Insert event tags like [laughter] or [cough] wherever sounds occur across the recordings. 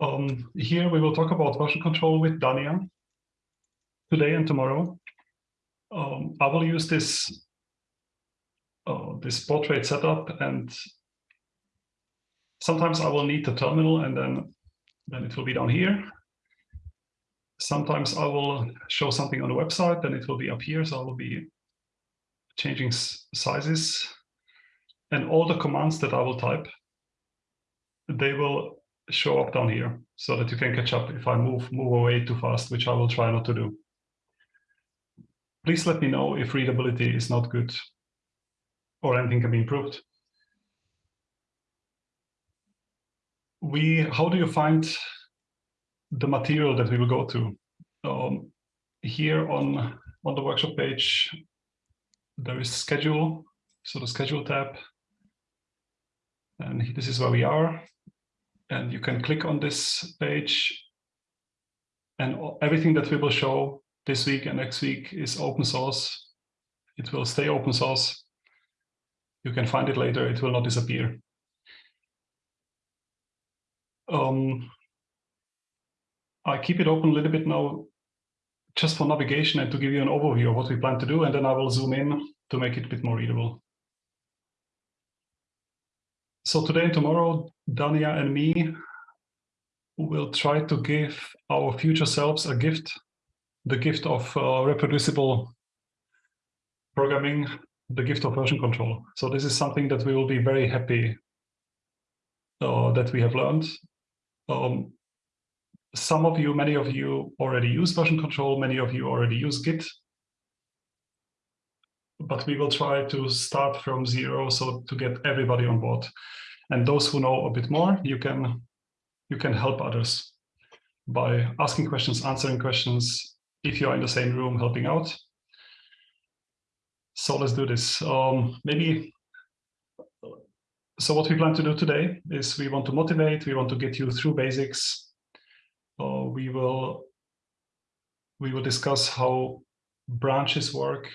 Um, here we will talk about version control with Dania today and tomorrow. Um, I will use this uh, this portrait setup and sometimes I will need the terminal and then then it will be down here. Sometimes I will show something on the website, then it will be up here. So I will be changing sizes and all the commands that I will type, they will show up down here so that you can catch up if I move move away too fast, which I will try not to do. Please let me know if readability is not good or anything can be improved. We, how do you find the material that we will go to? Um, here on, on the workshop page, there is schedule, so the schedule tab. And this is where we are and you can click on this page and everything that we will show this week and next week is open source. It will stay open source. You can find it later. It will not disappear. Um, I keep it open a little bit now just for navigation and to give you an overview of what we plan to do, and then I will zoom in to make it a bit more readable. So today and tomorrow, Dania and me will try to give our future selves a gift, the gift of uh, reproducible programming, the gift of version control. So this is something that we will be very happy uh, that we have learned. Um, some of you, many of you already use version control, many of you already use Git but we will try to start from zero so to get everybody on board. And those who know a bit more, you can you can help others by asking questions, answering questions, if you're in the same room helping out. So let's do this. Um, maybe, so what we plan to do today is we want to motivate, we want to get you through basics. Uh, we will we will discuss how branches work,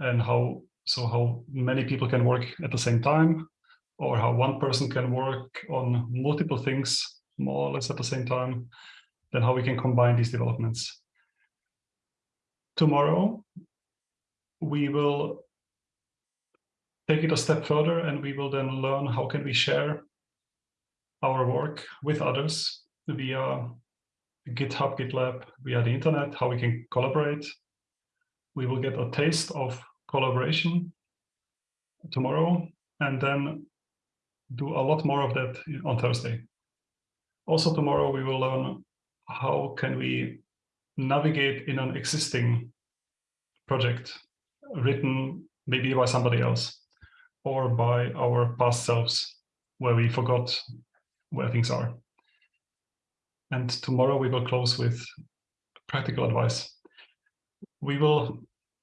and how so how many people can work at the same time or how one person can work on multiple things more or less at the same time, then how we can combine these developments. Tomorrow, we will take it a step further and we will then learn how can we share our work with others via GitHub, GitLab, via the internet, how we can collaborate. We will get a taste of collaboration tomorrow and then do a lot more of that on Thursday. Also tomorrow we will learn how can we navigate in an existing project written maybe by somebody else or by our past selves where we forgot where things are. And tomorrow we will close with practical advice. We will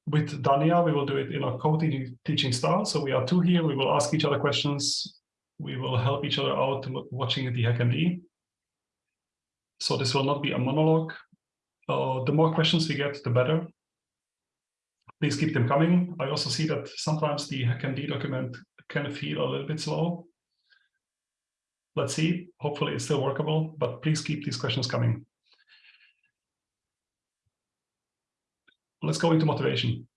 with Dania, we will do it in a co-teaching style. So we are two here. We will ask each other questions. We will help each other out watching the HackMD. So this will not be a monologue. Uh, the more questions we get, the better. Please keep them coming. I also see that sometimes the HackMD document can feel a little bit slow. Let's see. Hopefully it's still workable, but please keep these questions coming. let's go into motivation.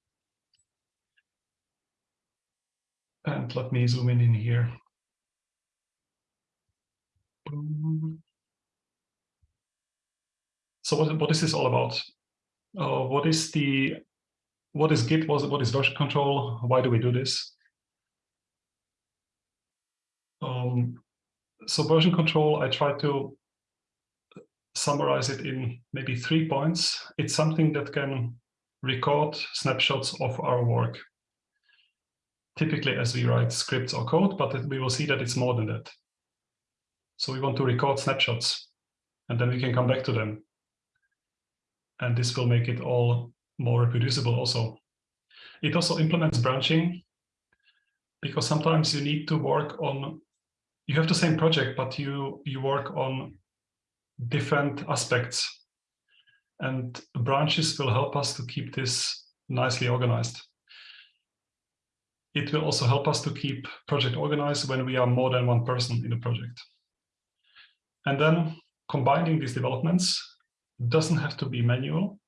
And let me zoom in in here. So what, what is this all about? Uh, what is the what is Git? What is, version control? Why do we do this? Um, so version control, I try to summarize it in maybe three points. It's something that can record snapshots of our work. Typically as we write scripts or code, but we will see that it's more than that. So we want to record snapshots and then we can come back to them. And this will make it all more reproducible also. It also implements branching because sometimes you need to work on, you have the same project, but you, you work on different aspects and branches will help us to keep this nicely organized. It will also help us to keep project organized when we are more than one person in the project. And then combining these developments doesn't have to be manual.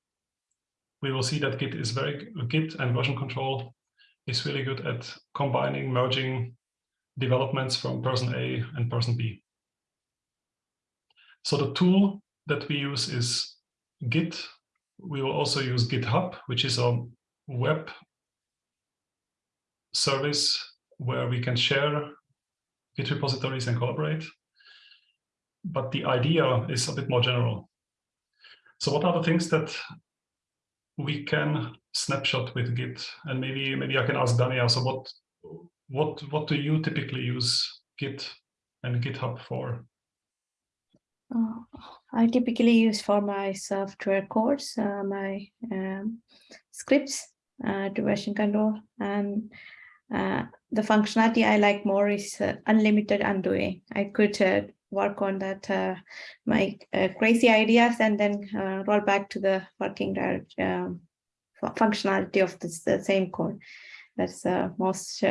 We will see that Git is very Git and version control is really good at combining, merging developments from person A and person B. So the tool that we use is Git. We will also use GitHub, which is a web service where we can share Git repositories and collaborate. But the idea is a bit more general. So what are the things that we can snapshot with Git? And maybe maybe I can ask Dania. So what what what do you typically use Git and GitHub for? Uh, I typically use for my software codes, uh, my um, scripts uh, to version control, and uh, the functionality I like more is uh, unlimited undoing. I could uh, work on that uh, my uh, crazy ideas and then uh, roll back to the working direct, um, functionality of this, the same code. That's the most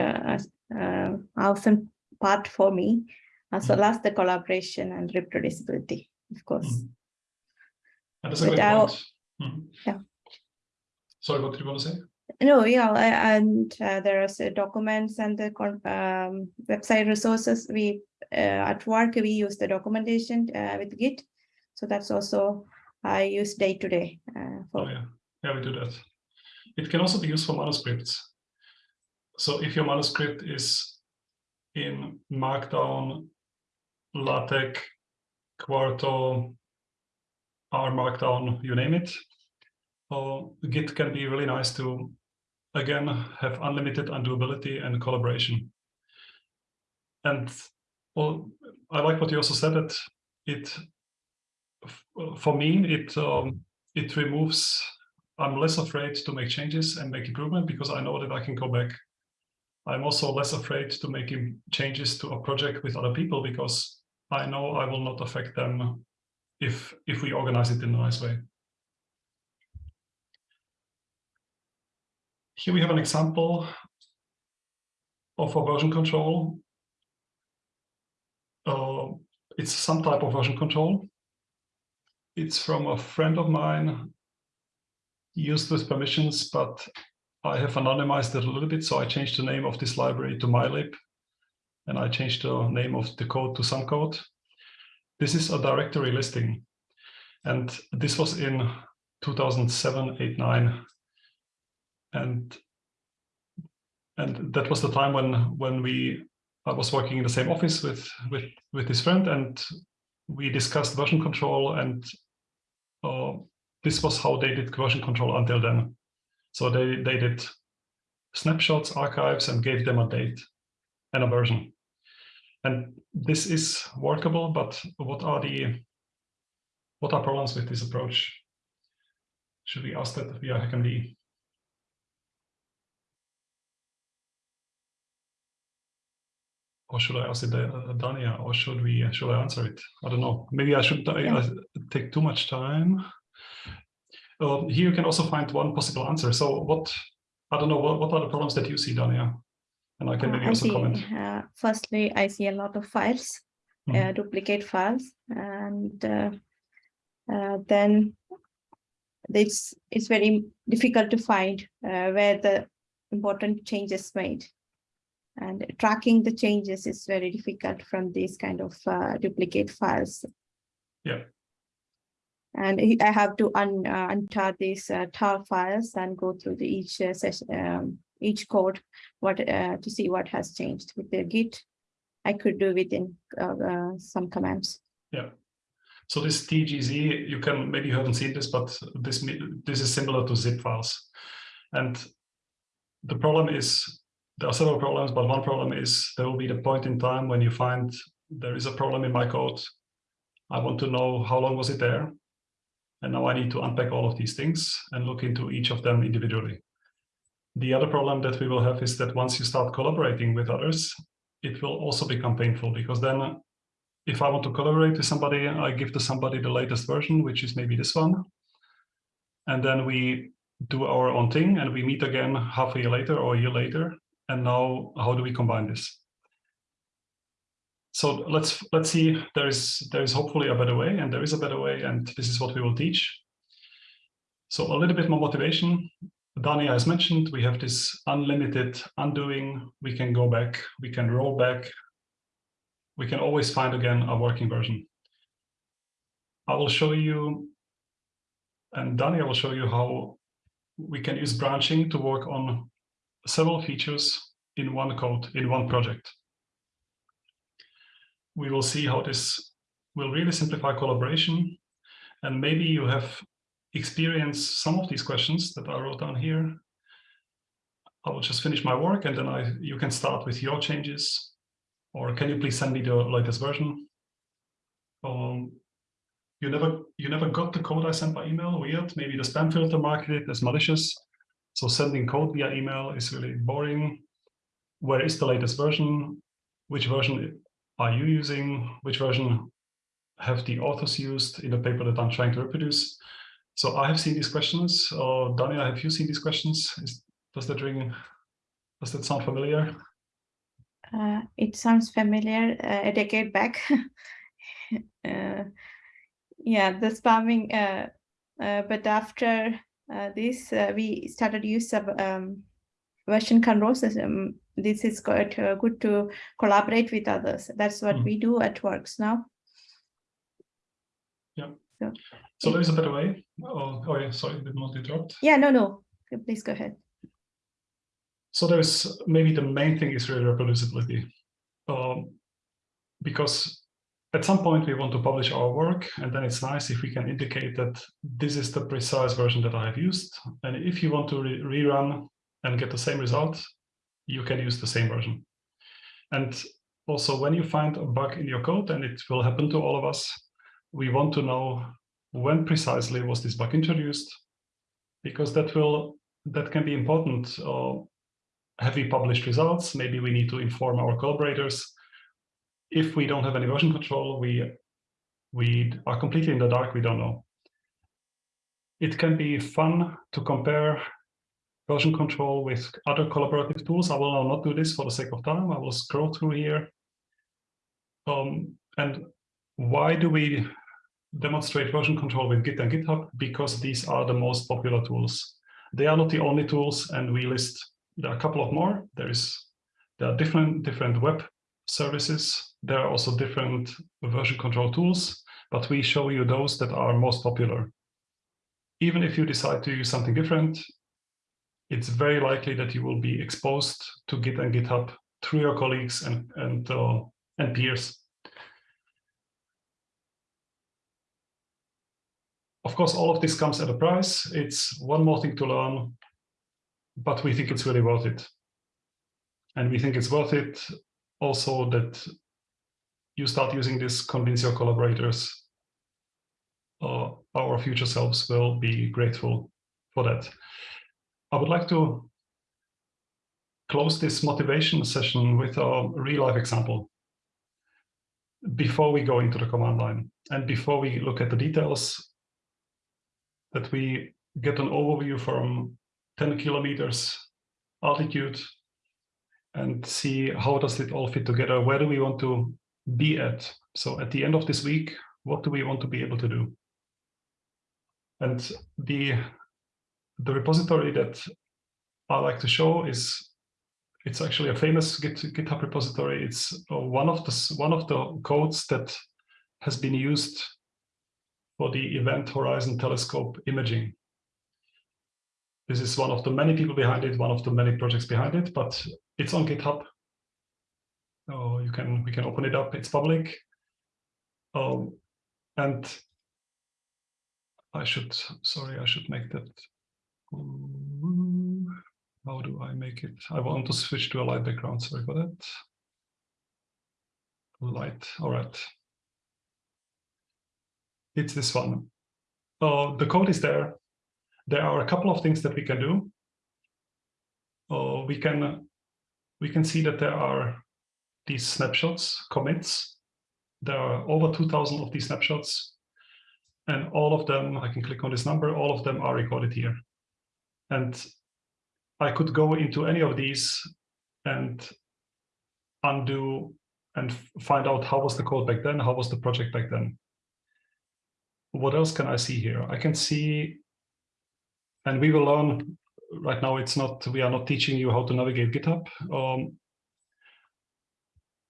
awesome part for me, as well as the collaboration and reproducibility, of course. Mm. That's a great point. Mm. Yeah. Sorry, what did you want to say? No, yeah, and uh, there are documents and the um, website resources. We uh, at work we use the documentation uh, with Git, so that's also I use day to day. Uh. Oh yeah, yeah, we do that. It can also be used for manuscripts. So if your manuscript is in Markdown, LaTeX, Quarto, R Markdown, you name it, or Git can be really nice to again, have unlimited undoability and collaboration. And well, I like what you also said that it, for me, it um, it removes. I'm less afraid to make changes and make improvement because I know that I can go back. I'm also less afraid to make changes to a project with other people because I know I will not affect them if if we organize it in a nice way. Here we have an example of a version control. Uh, it's some type of version control. It's from a friend of mine, used with permissions, but I have anonymized it a little bit, so I changed the name of this library to mylib, and I changed the name of the code to some code. This is a directory listing, and this was in 2007, 8, 9 and and that was the time when when we I was working in the same office with with with this friend and we discussed version control and uh, this was how they did version control until then. So they they did snapshots, archives, and gave them a date and a version. And this is workable, but what are the what are problems with this approach? Should we ask that via HackMD? Or should I ask it uh, Dania, or should we should I answer it? I don't know. Maybe I should yeah. I, take too much time. Uh, here you can also find one possible answer. So what I don't know what, what are the problems that you see, Dania? And I can uh, maybe uh, also see, comment. Uh, firstly, I see a lot of files, mm -hmm. duplicate files, and then it's it's very difficult to find where the important changes made and tracking the changes is very difficult from these kind of uh, duplicate files. Yeah. And I have to un, uh, untar these uh, tar files and go through the each uh, session, um, each code, what uh, to see what has changed with the Git. I could do within uh, uh, some commands. Yeah. So this TGZ, you can maybe you haven't seen this, but this this is similar to zip files, and the problem is there are several problems, but one problem is there will be the point in time when you find there is a problem in my code. I want to know how long was it there? And now I need to unpack all of these things and look into each of them individually. The other problem that we will have is that once you start collaborating with others, it will also become painful because then uh, if I want to collaborate with somebody, I give to somebody the latest version, which is maybe this one. And then we do our own thing and we meet again half a year later or a year later and now how do we combine this? so let's let's see. There is there is hopefully a better way, and there is a better way, and this is what we will teach. So a little bit more motivation. Dania has mentioned we have this unlimited undoing. We can go back. We can roll back. We can always find again a working version. I will show you, and Dania will show you how we can use branching to work on several features in one code, in one project. We will see how this will really simplify collaboration. And maybe you have experienced some of these questions that I wrote down here. I will just finish my work and then I you can start with your changes. Or can you please send me the latest version? Um, you never you never got the code I sent by email, weird. Maybe the spam filter marked it as malicious. So sending code via email is really boring. Where is the latest version? Which version are you using? Which version have the authors used in the paper that I'm trying to reproduce? So I have seen these questions. Uh, Dania, have you seen these questions? Is, does that ring? Does that sound familiar? Uh, it sounds familiar uh, a decade back. [laughs] uh, yeah, the spamming. Uh, uh, but after uh, this, we started use of um, version control system. This is quite good to collaborate with others. That's what mm. we do at Works now. Yeah. So, so there is a better way. Oh, oh yeah, sorry, did not interrupt. Yeah, no, no. Please go ahead. So there's maybe the main thing is really reproducibility. Um, because at some point we want to publish our work and then it's nice if we can indicate that this is the precise version that I have used. And if you want to re rerun and get the same result, you can use the same version. And also when you find a bug in your code, and it will happen to all of us, we want to know when precisely was this bug introduced, because that will that can be important. Uh, have we published results? Maybe we need to inform our collaborators if we don't have any version control, we we are completely in the dark, we don't know. It can be fun to compare version control with other collaborative tools. I will not do this for the sake of time. I will scroll through here. Um, and why do we demonstrate version control with Git and GitHub? Because these are the most popular tools. They are not the only tools, and we list there are a couple of more. There is there are different different web services. There are also different version control tools, but we show you those that are most popular. Even if you decide to use something different, it's very likely that you will be exposed to Git and GitHub through your colleagues and, and, uh, and peers. Of course, all of this comes at a price. It's one more thing to learn, but we think it's really worth it. And we think it's worth it also that you start using this, convince your collaborators, uh, our future selves will be grateful for that. I would like to close this motivation session with a real life example before we go into the command line and before we look at the details that we get an overview from 10 kilometers altitude and see how does it all fit together? Where do we want to be at? So at the end of this week, what do we want to be able to do? And the, the repository that I like to show is it's actually a famous Git, GitHub repository. It's uh, one of the one of the codes that has been used for the Event Horizon Telescope imaging. This is one of the many people behind it, one of the many projects behind it, but it's on GitHub. You can we can open it up. It's public. Um, and I should sorry, I should make that. How do I make it? I want to switch to a light background. Sorry for that. Light. All right. It's this one. Uh, the code is there. There are a couple of things that we can do. Uh, we can we can see that there are these snapshots, commits. There are over 2000 of these snapshots. And all of them, I can click on this number, all of them are recorded here. And I could go into any of these and undo and find out how was the code back then, how was the project back then. What else can I see here? I can see, and we will learn right now. It's not we are not teaching you how to navigate GitHub. Um,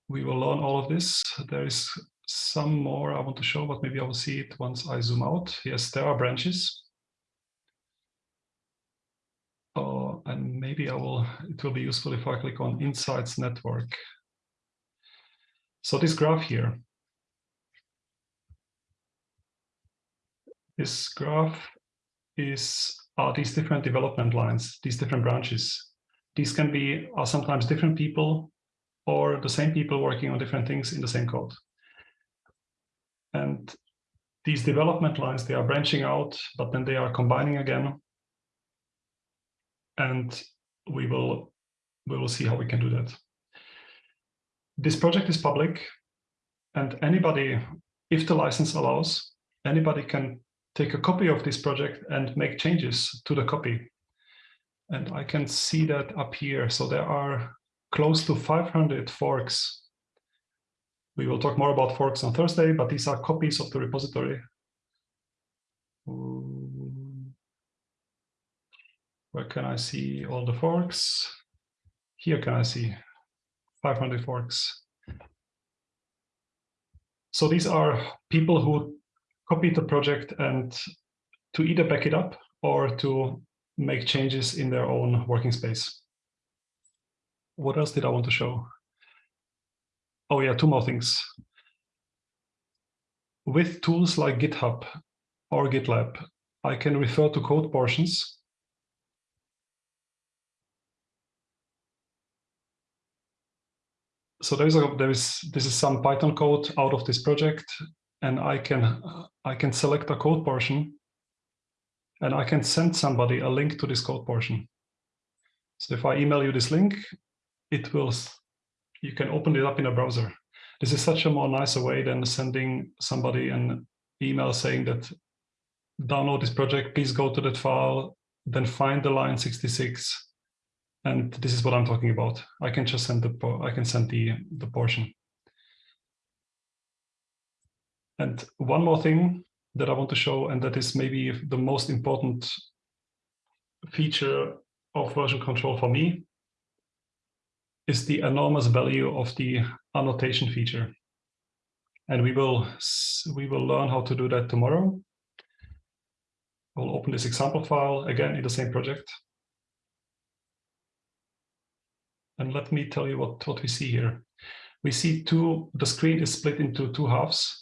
we will learn all of this. There is some more I want to show, but maybe I will see it once I zoom out. Yes, there are branches. Uh, and maybe I will, it will be useful if I click on Insights Network. So this graph here, this graph is these different development lines, these different branches. These can be are sometimes different people or the same people working on different things in the same code. And these development lines, they are branching out, but then they are combining again. And we will, we will see how we can do that. This project is public and anybody, if the license allows, anybody can take a copy of this project and make changes to the copy. And I can see that up here. So there are close to 500 forks we will talk more about forks on Thursday, but these are copies of the repository. Where can I see all the forks? Here can I see 500 forks. So these are people who copied the project and to either back it up or to make changes in their own working space. What else did I want to show? Oh yeah, two more things. With tools like GitHub or GitLab, I can refer to code portions. So there is a, there is this is some Python code out of this project, and I can I can select a code portion, and I can send somebody a link to this code portion. So if I email you this link, it will you can open it up in a browser. This is such a more nicer way than sending somebody an email saying that download this project, please go to that file, then find the line 66. And this is what I'm talking about. I can just send the I can send the the portion. And one more thing that I want to show, and that is maybe the most important feature of version control for me, is the enormous value of the annotation feature. And we will, we will learn how to do that tomorrow. We'll open this example file again in the same project. And let me tell you what, what we see here. We see two, the screen is split into two halves.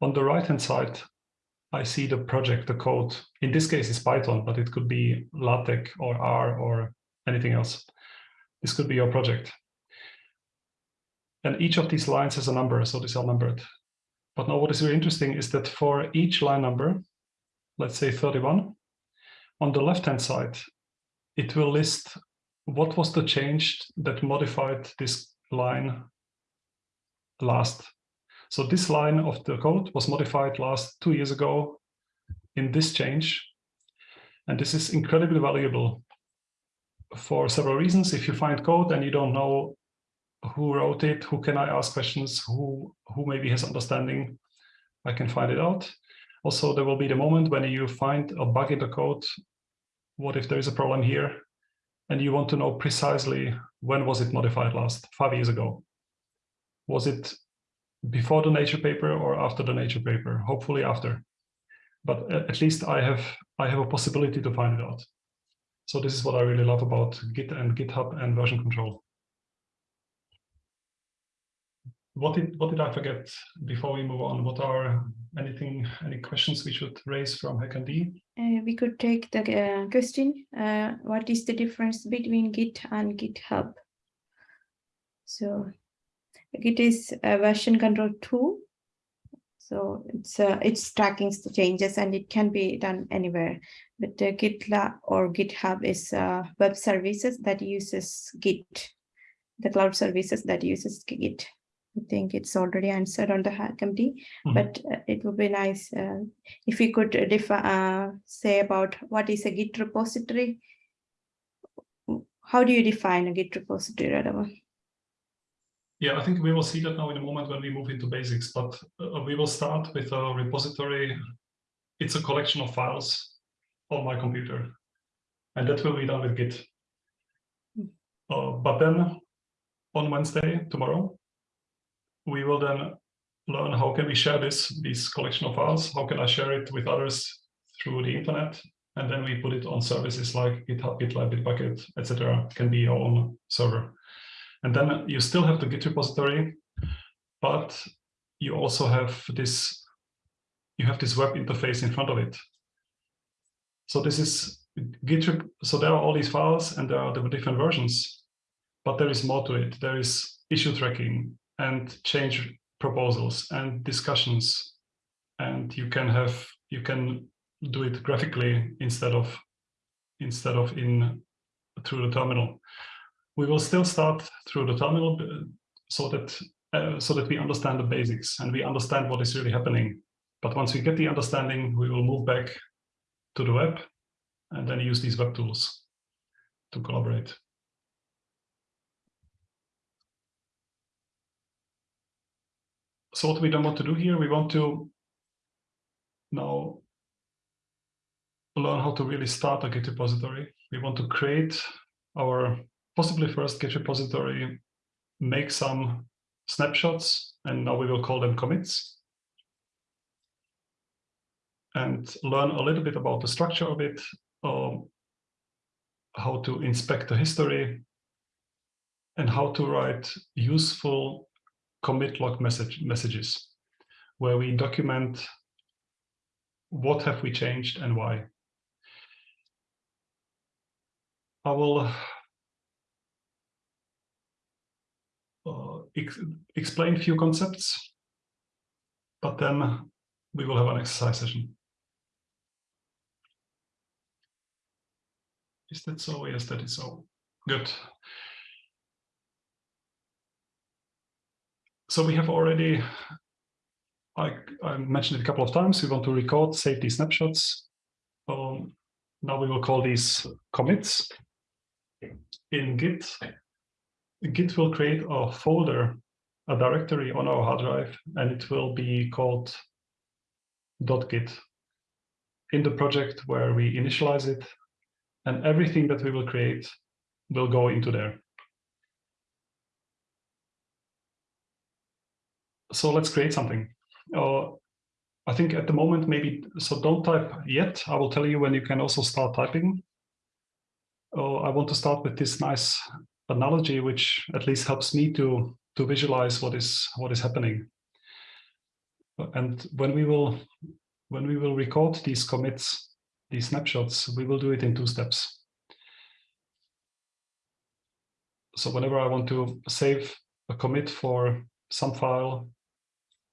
On the right-hand side, I see the project, the code. In this case, it's Python, but it could be LaTeX or R or anything else. This could be your project. And each of these lines has a number, so these are numbered. But now what is very interesting is that for each line number, let's say 31, on the left-hand side, it will list what was the change that modified this line last. So this line of the code was modified last two years ago in this change. And this is incredibly valuable for several reasons. If you find code and you don't know who wrote it, who can I ask questions, who, who maybe has understanding, I can find it out. Also, there will be the moment when you find a bug in the code. What if there is a problem here? And you want to know precisely when was it modified last, five years ago? Was it before the nature paper or after the nature paper? Hopefully after. But at least I have I have a possibility to find it out. So this is what I really love about Git and GitHub and version control. What did what did I forget before we move on? What are anything any questions we should raise from HackMD? Uh, we could take the uh, question. Uh, what is the difference between Git and GitHub? So Git is a version control tool so it's uh, it's tracking the changes and it can be done anywhere. But uh, GitLab or GitHub is uh, web services that uses Git, the cloud services that uses Git. I think it's already answered on the HackMD, mm -hmm. but uh, it would be nice uh, if we could uh, say about what is a Git repository. How do you define a Git repository, Radovan? Yeah, I think we will see that now in a moment when we move into basics, but uh, we will start with a repository. It's a collection of files on my computer, and that will be done with Git. Uh, but then on Wednesday, tomorrow, we will then learn how can we share this, this collection of files, how can I share it with others through the internet, and then we put it on services like GitHub, GitLab, Bitbucket, etc. Can be your own server. And then you still have the Git repository, but you also have this, you have this web interface in front of it. So this is Git, so there are all these files and there are the different versions, but there is more to it. There is issue tracking and change proposals and discussions. And you can have, you can do it graphically instead of instead of in through the terminal. We will still start through the terminal uh, so that uh, so that we understand the basics and we understand what is really happening. But once we get the understanding, we will move back to the web and then use these web tools to collaborate. So what we don't want to do here, we want to now learn how to really start a Git repository. We want to create our possibly first Git repository, make some snapshots, and now we will call them commits. And learn a little bit about the structure of it, um, how to inspect the history, and how to write useful commit log message messages, where we document what have we changed and why. I will uh, ex explain a few concepts, but then we will have an exercise session. Is that so? Yes, that is so. Good. So we have already, I, I mentioned it a couple of times, we want to record safety snapshots. Um, now we will call these commits in Git, Git will create a folder, a directory on our hard drive, and it will be called .git in the project where we initialize it, and everything that we will create will go into there. So let's create something. Uh, I think at the moment, maybe, so don't type yet. I will tell you when you can also start typing oh, I want to start with this nice analogy, which at least helps me to to visualize what is what is happening. And when we will when we will record these commits, these snapshots, we will do it in two steps. So whenever I want to save a commit for some file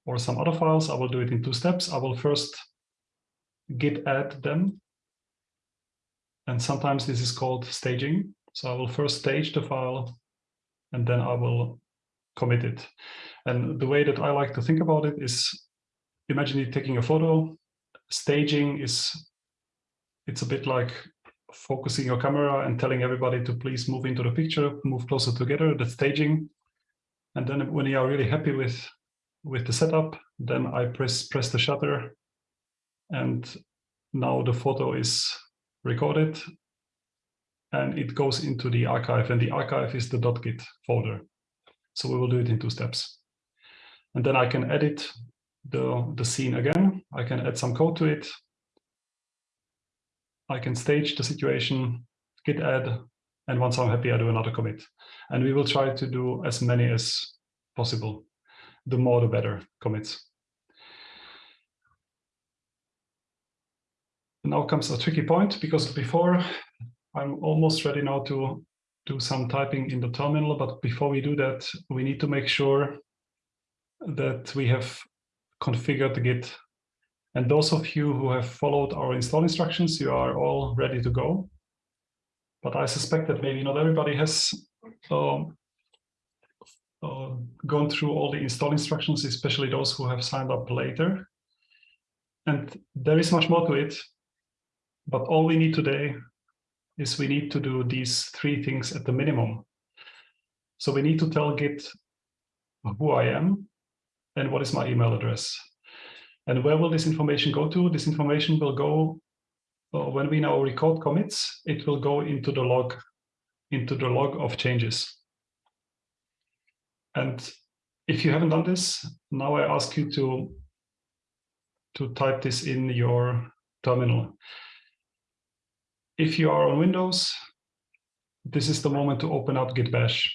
or some other files, I will do it in two steps. I will first git add them and sometimes this is called staging. So I will first stage the file and then I will commit it. And the way that I like to think about it is imagine you taking a photo. Staging is, it's a bit like focusing your camera and telling everybody to please move into the picture, move closer together, that's staging. And then when you are really happy with, with the setup, then I press, press the shutter and now the photo is recorded and it goes into the archive and the archive is the .git folder. So we will do it in two steps. And then I can edit the, the scene again. I can add some code to it. I can stage the situation, git add, and once I'm happy, I do another commit. And we will try to do as many as possible. The more, the better commits. now comes a tricky point because before I'm almost ready now to do some typing in the terminal, but before we do that, we need to make sure that we have configured the Git. And those of you who have followed our install instructions, you are all ready to go. But I suspect that maybe not everybody has um, uh, gone through all the install instructions, especially those who have signed up later. And there is much more to it. But all we need today is we need to do these three things at the minimum. So we need to tell Git who I am and what is my email address. And where will this information go to? This information will go, when we now record commits, it will go into the log, into the log of changes. And if you haven't done this, now I ask you to, to type this in your terminal. If you are on Windows, this is the moment to open up Git Bash.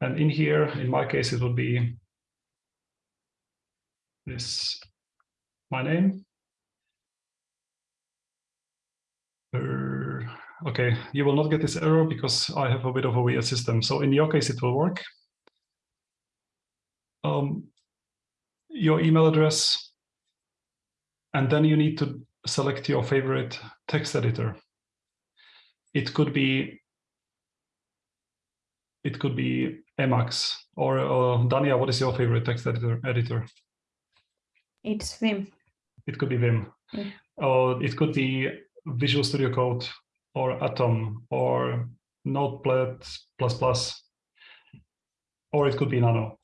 And in here, in my case, it will be this, my name. Uh, okay, you will not get this error because I have a bit of a weird system. So in your case, it will work. Um, your email address, and then you need to select your favorite text editor. It could be it could be Emacs or uh, Dania. What is your favorite text editor? Editor. It's Vim. It could be Vim. Yeah. Or it could be Visual Studio Code or Atom or Notepad++, or it could be Nano.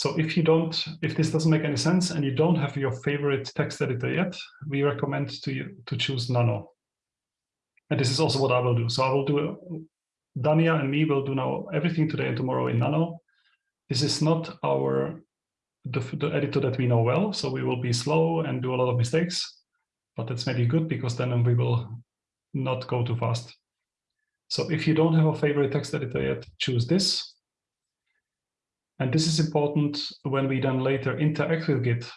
So if you don't, if this doesn't make any sense and you don't have your favorite text editor yet, we recommend to you to choose Nano. And this is also what I will do. So I will do, Dania and me will do now everything today and tomorrow in Nano. This is not our, the, the editor that we know well. So we will be slow and do a lot of mistakes, but that's maybe good because then we will not go too fast. So if you don't have a favorite text editor yet, choose this. And this is important when we then later interact with Git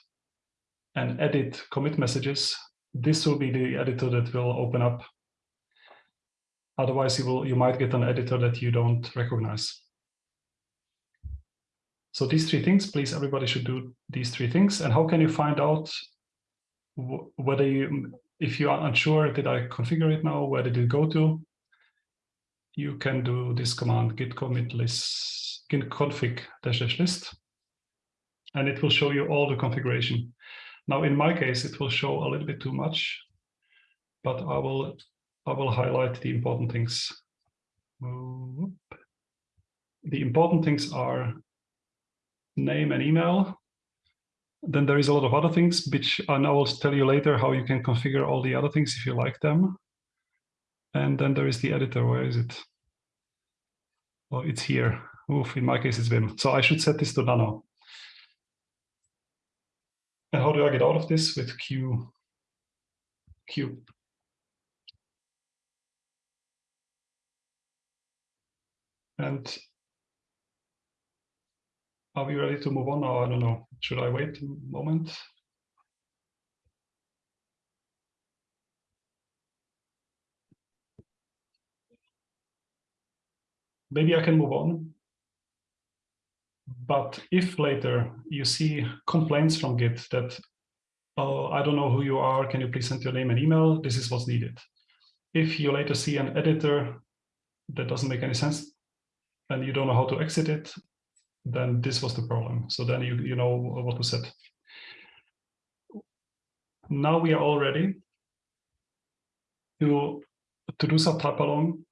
and edit commit messages. This will be the editor that will open up. Otherwise, you will you might get an editor that you don't recognize. So these three things, please, everybody should do these three things. And how can you find out whether you, if you are unsure, did I configure it now? Where did it go to? You can do this command git commit list git config dash dash list, and it will show you all the configuration. Now, in my case, it will show a little bit too much, but I will I will highlight the important things. The important things are name and email. Then there is a lot of other things, which I will tell you later how you can configure all the other things if you like them. And then there is the editor. Where is it? Oh, it's here. Oof, in my case, it's Vim. So I should set this to nano. And how do I get out of this with Q? Q. And are we ready to move on now? I don't know. Should I wait a moment? Maybe I can move on. But if later you see complaints from Git that, oh, I don't know who you are, can you please send your name and email? This is what's needed. If you later see an editor that doesn't make any sense and you don't know how to exit it, then this was the problem. So then you, you know what to set. Now we are all ready to, to do some type along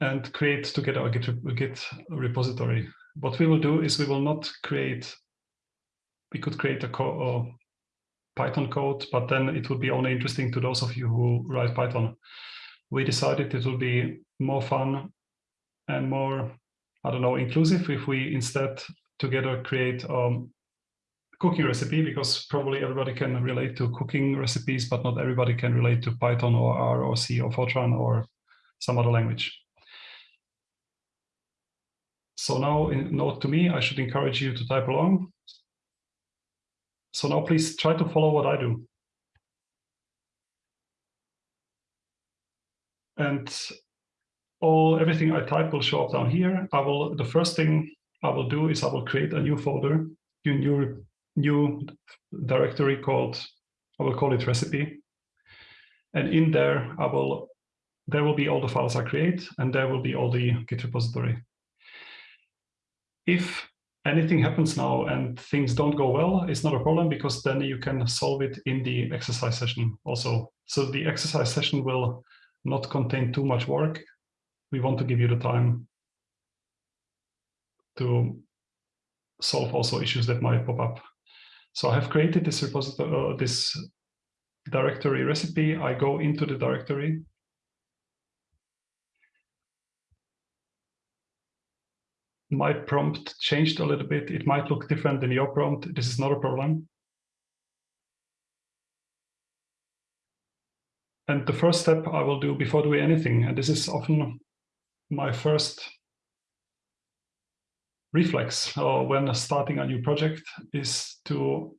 and create together a Git, a Git repository. What we will do is we will not create, we could create a co Python code, but then it would be only interesting to those of you who write Python. We decided it will be more fun and more, I don't know, inclusive if we instead together create um, a cooking recipe because probably everybody can relate to cooking recipes, but not everybody can relate to Python or R or C or Fortran or some other language. So now in note to me, I should encourage you to type along. So now please try to follow what I do. And all everything I type will show up down here. I will the first thing I will do is I will create a new folder, new new, new directory called I will call it recipe. And in there I will there will be all the files I create and there will be all the Git repository if anything happens now and things don't go well, it's not a problem because then you can solve it in the exercise session also. So the exercise session will not contain too much work. We want to give you the time to solve also issues that might pop up. So I have created this repository, uh, this directory recipe. I go into the directory. My prompt changed a little bit. It might look different than your prompt. This is not a problem. And the first step I will do before doing anything, and this is often my first reflex or when starting a new project is to,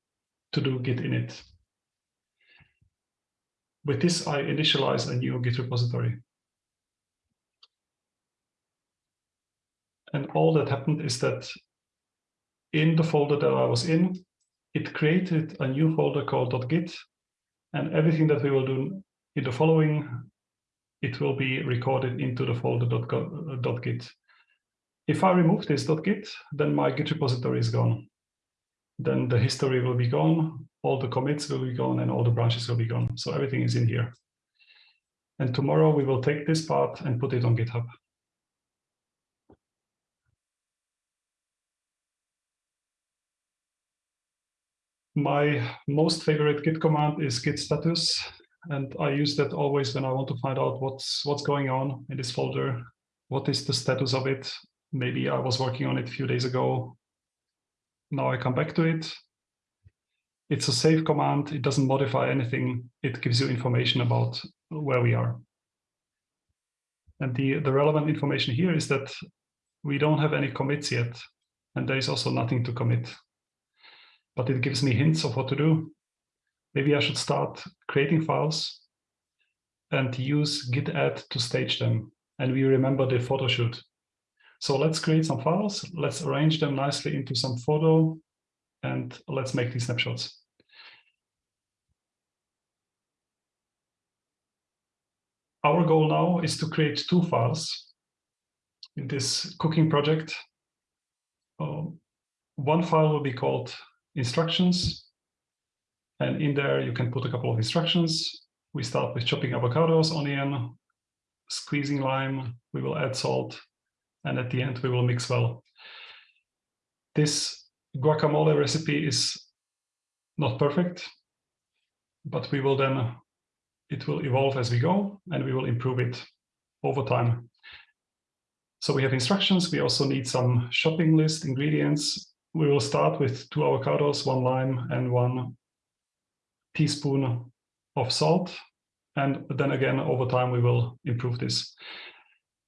to do Git init. With this, I initialize a new Git repository. And all that happened is that in the folder that I was in, it created a new folder called .git, and everything that we will do in the following, it will be recorded into the folder .git. If I remove this .git, then my Git repository is gone. Then the history will be gone, all the commits will be gone, and all the branches will be gone. So everything is in here. And tomorrow we will take this part and put it on GitHub. My most favorite Git command is git status. And I use that always when I want to find out what's what's going on in this folder. What is the status of it? Maybe I was working on it a few days ago. Now I come back to it. It's a save command. It doesn't modify anything. It gives you information about where we are. And the, the relevant information here is that we don't have any commits yet. And there is also nothing to commit. But it gives me hints of what to do. Maybe I should start creating files and use git add to stage them. And we remember the photo shoot. So let's create some files. Let's arrange them nicely into some photo and let's make these snapshots. Our goal now is to create two files in this cooking project. Um, one file will be called instructions. And in there, you can put a couple of instructions. We start with chopping avocados, onion, squeezing lime. We will add salt, and at the end we will mix well. This guacamole recipe is not perfect, but we will then, it will evolve as we go and we will improve it over time. So we have instructions. We also need some shopping list ingredients. We will start with two avocados, one lime and one teaspoon of salt. And then again, over time, we will improve this.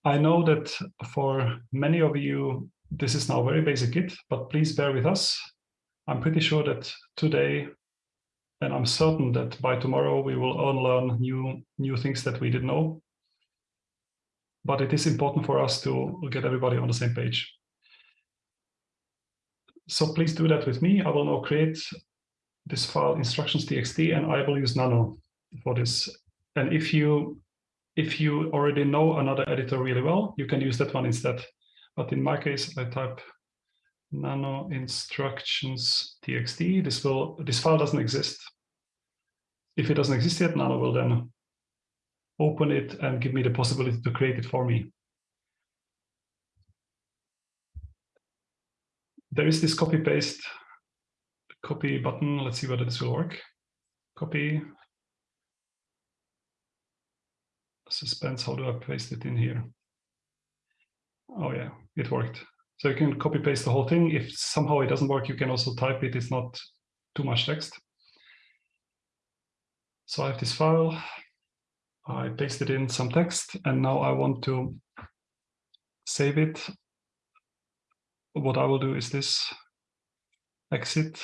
I know that for many of you, this is now very basic Git, but please bear with us. I'm pretty sure that today, and I'm certain that by tomorrow, we will all learn new, new things that we didn't know. But it is important for us to get everybody on the same page. So please do that with me. I will now create this file instructions.txt and I will use Nano for this. And if you if you already know another editor really well, you can use that one instead. But in my case, I type nano instructions.txt. This will this file doesn't exist. If it doesn't exist yet, Nano will then open it and give me the possibility to create it for me. There is this copy paste copy button. Let's see whether this will work. Copy suspense, how do I paste it in here? Oh yeah, it worked. So you can copy paste the whole thing. If somehow it doesn't work, you can also type it. It's not too much text. So I have this file. I pasted in some text and now I want to save it. What I will do is this. Exit.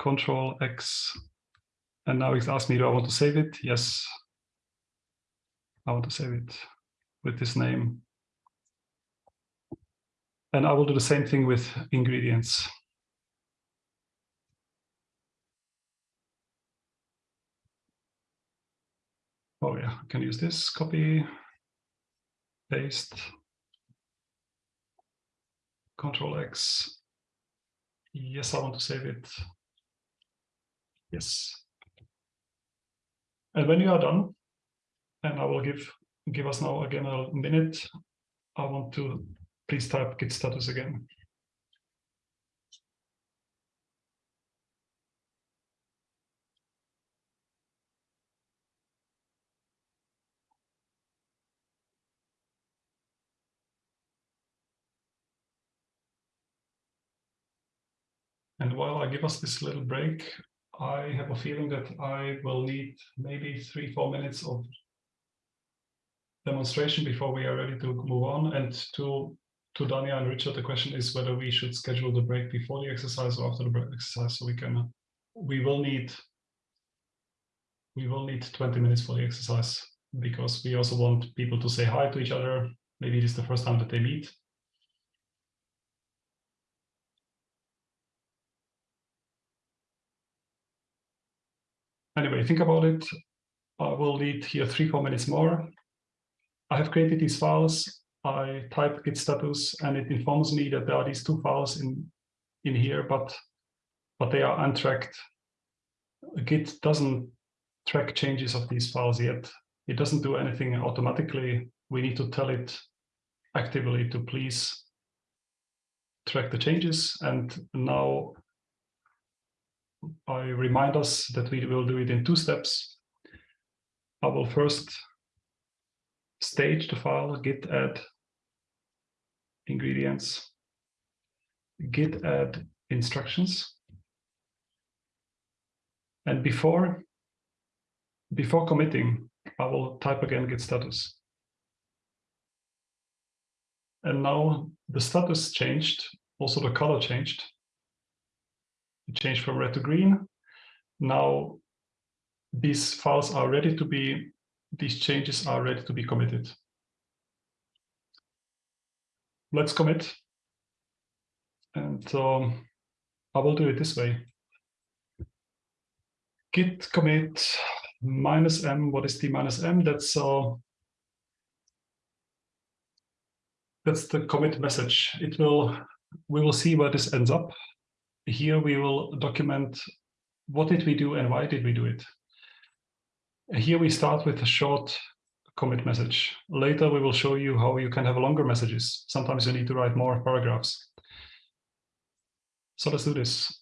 Control X. And now it's asked me, do I want to save it? Yes, I want to save it with this name. And I will do the same thing with ingredients. Oh yeah, I can use this, copy, paste, control X. Yes, I want to save it. Yes. And when you are done, and I will give give us now again a minute, I want to please type git status again. And while I give us this little break, I have a feeling that I will need maybe three, four minutes of demonstration before we are ready to move on. And to to Dania and Richard, the question is whether we should schedule the break before the exercise or after the break exercise, so we can. We will need. We will need 20 minutes for the exercise because we also want people to say hi to each other. Maybe it is the first time that they meet. Anyway, think about it. I will need here three, four minutes more. I have created these files. I type git status and it informs me that there are these two files in, in here, but, but they are untracked. Git doesn't track changes of these files yet. It doesn't do anything automatically. We need to tell it actively to please track the changes. And now I remind us that we will do it in two steps. I will first stage the file git add ingredients, git add instructions. And before, before committing, I will type again git status. And now the status changed, also the color changed. It changed from red to green. Now these files are ready to be, these changes are ready to be committed. Let's commit. And um, I will do it this way. Git commit minus m. What is the minus m? That's uh, that's the commit message. It will we will see where this ends up here we will document what did we do and why did we do it. Here we start with a short commit message. Later we will show you how you can have longer messages. Sometimes you need to write more paragraphs. So let's do this.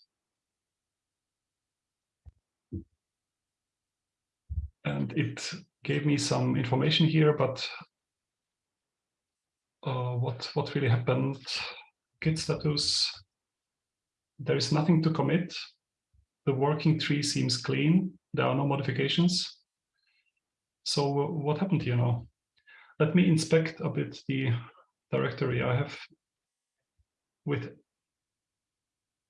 And it gave me some information here, but uh, what, what really happened, git status, there is nothing to commit. The working tree seems clean. There are no modifications. So what happened here now? Let me inspect a bit the directory I have with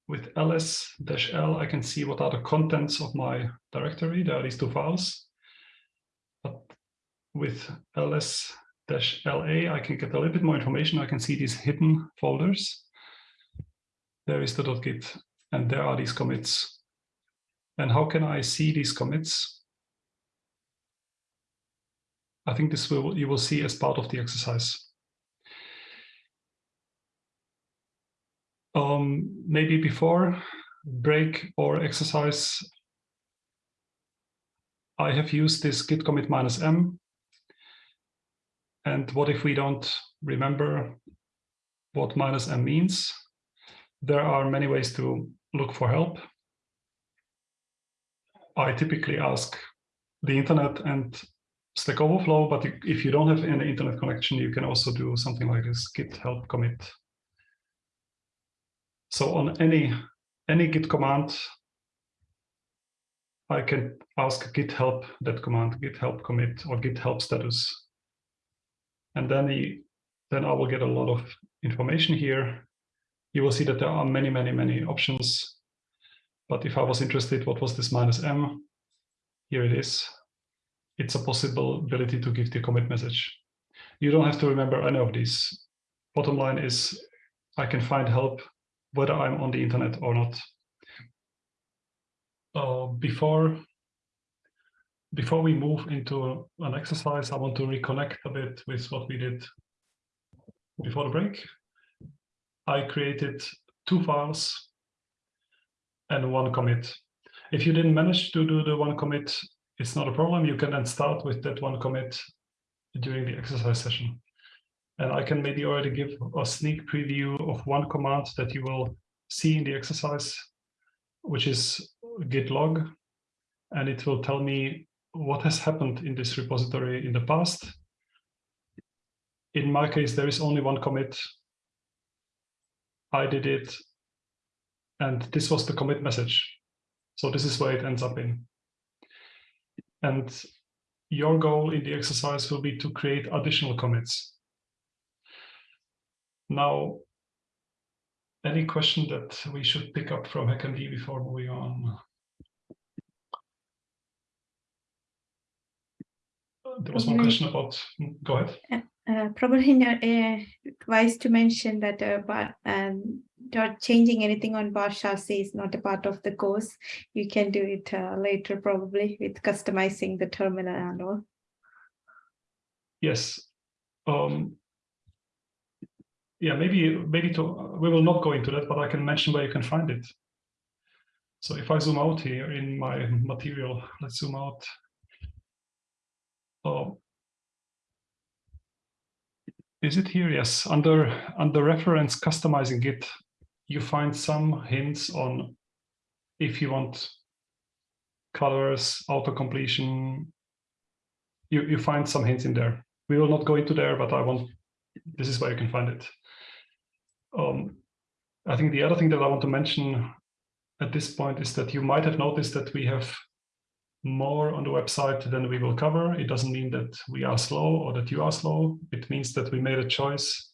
with ls-l, I can see what are the contents of my directory. There are these two files. But with ls-la, I can get a little bit more information. I can see these hidden folders there is the .git, and there are these commits. And how can I see these commits? I think this will you will see as part of the exercise. Um, maybe before break or exercise, I have used this git commit minus m. And what if we don't remember what minus m means? There are many ways to look for help. I typically ask the internet and Stack Overflow, but if you don't have any internet connection, you can also do something like this, git help commit. So on any, any git command, I can ask git help that command, git help commit or git help status. And then, the, then I will get a lot of information here you will see that there are many, many, many options. But if I was interested, what was this minus m? Here it is. It's a possibility to give the commit message. You don't have to remember any of these. Bottom line is I can find help whether I'm on the internet or not. Uh, before, before we move into an exercise, I want to reconnect a bit with what we did before the break. I created two files and one commit. If you didn't manage to do the one commit, it's not a problem. You can then start with that one commit during the exercise session. And I can maybe already give a sneak preview of one command that you will see in the exercise, which is git log. And it will tell me what has happened in this repository in the past. In my case, there is only one commit. I did it. And this was the commit message. So this is where it ends up in. And your goal in the exercise will be to create additional commits. Now, any question that we should pick up from HackMD before moving on? There was one mm-hmm. question about, go ahead. Uh, uh probably not uh, wise to mention that uh, but, um, not changing anything on bar chassis is not a part of the course. You can do it uh, later probably with customizing the terminal and all. Yes. Um, yeah, maybe maybe to we will not go into that, but I can mention where you can find it. So if I zoom out here in my material, let's zoom out. Oh, is it here? Yes, under under reference customizing Git, you find some hints on if you want colors, auto completion. You you find some hints in there. We will not go into there, but I want. This is where you can find it. Um, I think the other thing that I want to mention at this point is that you might have noticed that we have more on the website than we will cover. It doesn't mean that we are slow or that you are slow. It means that we made a choice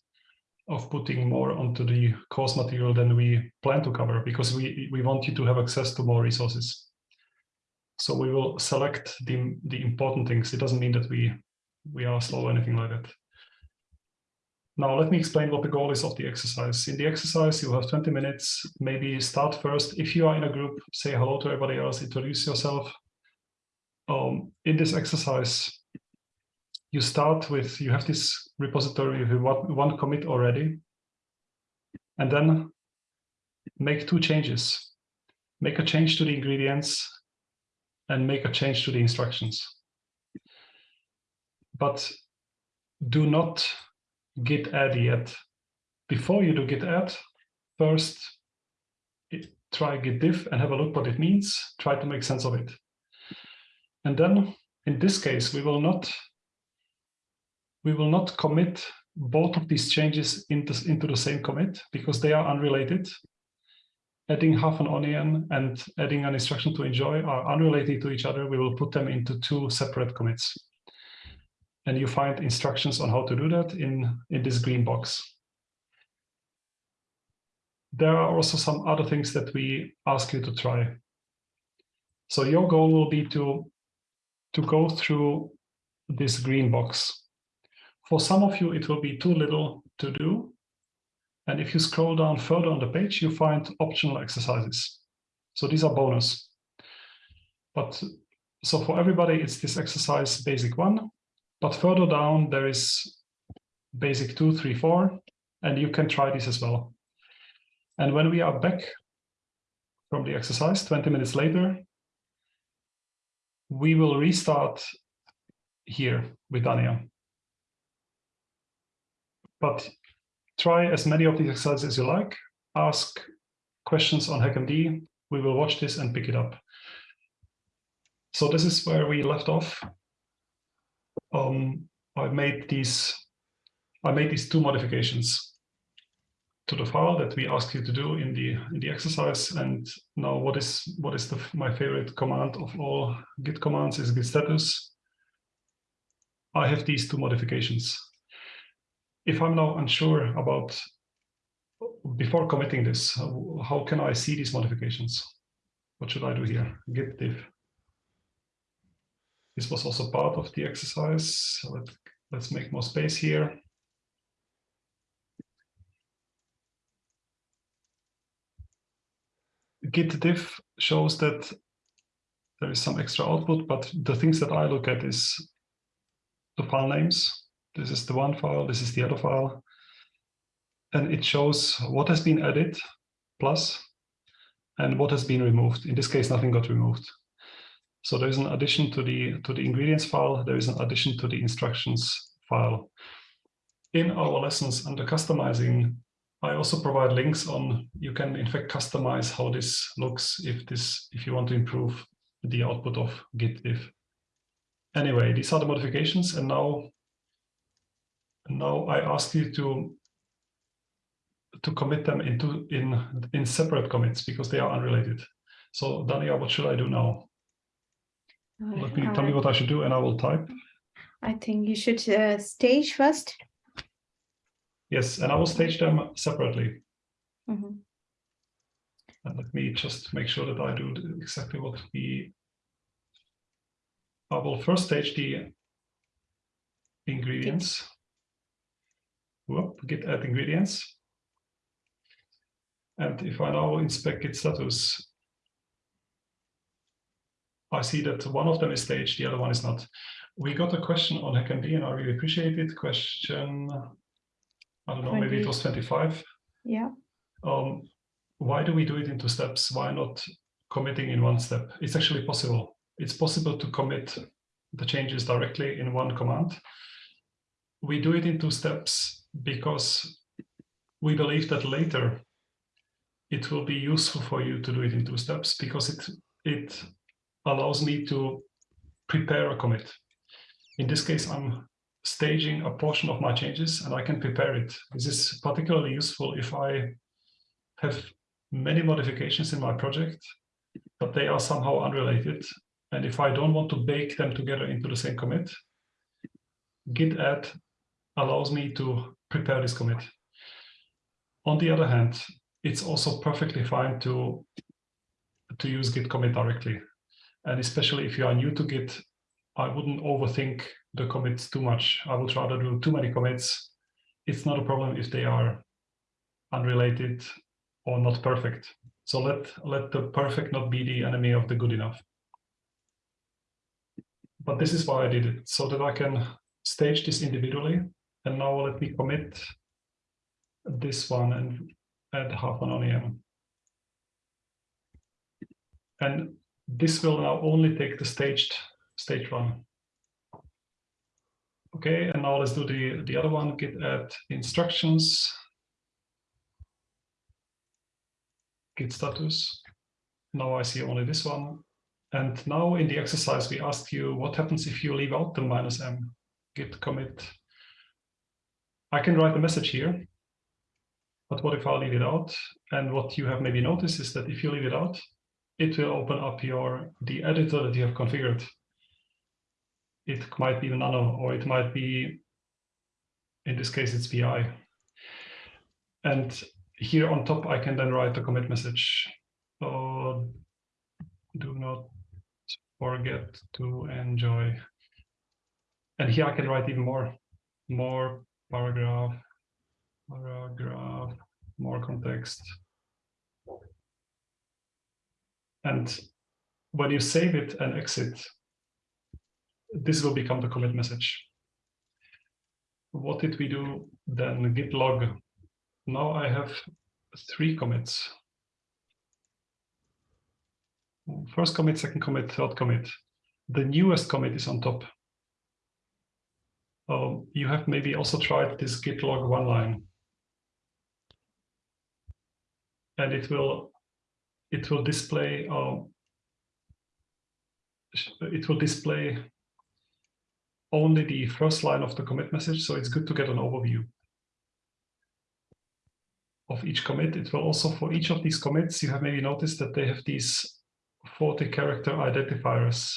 of putting more onto the course material than we plan to cover because we, we want you to have access to more resources. So we will select the, the important things. It doesn't mean that we, we are slow or anything like that. Now, let me explain what the goal is of the exercise. In the exercise, you have 20 minutes, maybe start first. If you are in a group, say hello to everybody else, introduce yourself. Um, in this exercise, you start with, you have this repository with one, one commit already, and then make two changes. Make a change to the ingredients and make a change to the instructions. But do not git add yet. Before you do git add, first try git diff and have a look what it means, try to make sense of it. And then in this case, we will not we will not commit both of these changes into, into the same commit because they are unrelated. Adding half an onion and adding an instruction to enjoy are unrelated to each other. We will put them into two separate commits. And you find instructions on how to do that in, in this green box. There are also some other things that we ask you to try. So your goal will be to, to go through this green box. For some of you, it will be too little to do. And if you scroll down further on the page, you find optional exercises. So these are bonus. But so for everybody, it's this exercise basic one. But further down, there is basic two, three, four, and you can try this as well. And when we are back from the exercise 20 minutes later, we will restart here with Dania. But try as many of these exercises as you like, ask questions on HackMD, we will watch this and pick it up. So this is where we left off um, I made these I made these two modifications to the file that we asked you to do in the in the exercise. And now, what is what is the, my favorite command of all Git commands is git status. I have these two modifications. If I'm now unsure about before committing this, how can I see these modifications? What should I do here? Git diff. This was also part of the exercise. So let, let's make more space here. Git diff shows that there is some extra output, but the things that I look at is the file names. This is the one file, this is the other file. And it shows what has been added plus and what has been removed. In this case, nothing got removed. So there is an addition to the to the ingredients file. There is an addition to the instructions file. in our lessons under customizing, I also provide links on, you can in fact customize how this looks if this, if you want to improve the output of git diff. Anyway, these are the modifications and now, now I ask you to to commit them into in in separate commits because they are unrelated. So Dania, what should I do now? Let me tell me what I should do and I will type. I think you should uh, stage first. Yes, and I will stage them separately. Mm -hmm. And let me just make sure that I do exactly what we. I will first stage the ingredients. Whoop, git add ingredients. And if I now inspect git status, I see that one of them is staged, the other one is not. We got a question on HackMD and I really appreciate it. Question, I don't know, 20. maybe it was 25. Yeah. Um, why do we do it in two steps? Why not committing in one step? It's actually possible. It's possible to commit the changes directly in one command. We do it in two steps because we believe that later it will be useful for you to do it in two steps because it it allows me to prepare a commit. In this case, I'm staging a portion of my changes and I can prepare it. This is particularly useful if I have many modifications in my project, but they are somehow unrelated. And if I don't want to bake them together into the same commit, git add allows me to prepare this commit. On the other hand, it's also perfectly fine to, to use git commit directly. And especially if you are new to Git, I wouldn't overthink the commits too much. I would rather do too many commits. It's not a problem if they are unrelated or not perfect. So let, let the perfect not be the enemy of the good enough. But this is why I did it, so that I can stage this individually. And now let me commit this one and add half an onion. And this will now only take the staged stage one. Okay, and now let's do the, the other one, git add instructions, git status. Now I see only this one. And now in the exercise, we asked you what happens if you leave out the minus m, git commit. I can write a message here, but what if I leave it out? And what you have maybe noticed is that if you leave it out, it will open up your the editor that you have configured. It might be nano or it might be, in this case, it's VI. And here on top, I can then write a commit message. Uh, do not forget to enjoy. And here I can write even more, more paragraph, paragraph, more context. And when you save it and exit, this will become the commit message. What did we do then? Git log. Now I have three commits. First commit, second commit, third commit. The newest commit is on top. Um, you have maybe also tried this git log one line. And it will it will display uh, it will display only the first line of the commit message. So it's good to get an overview of each commit. It will also, for each of these commits, you have maybe noticed that they have these 40 character identifiers.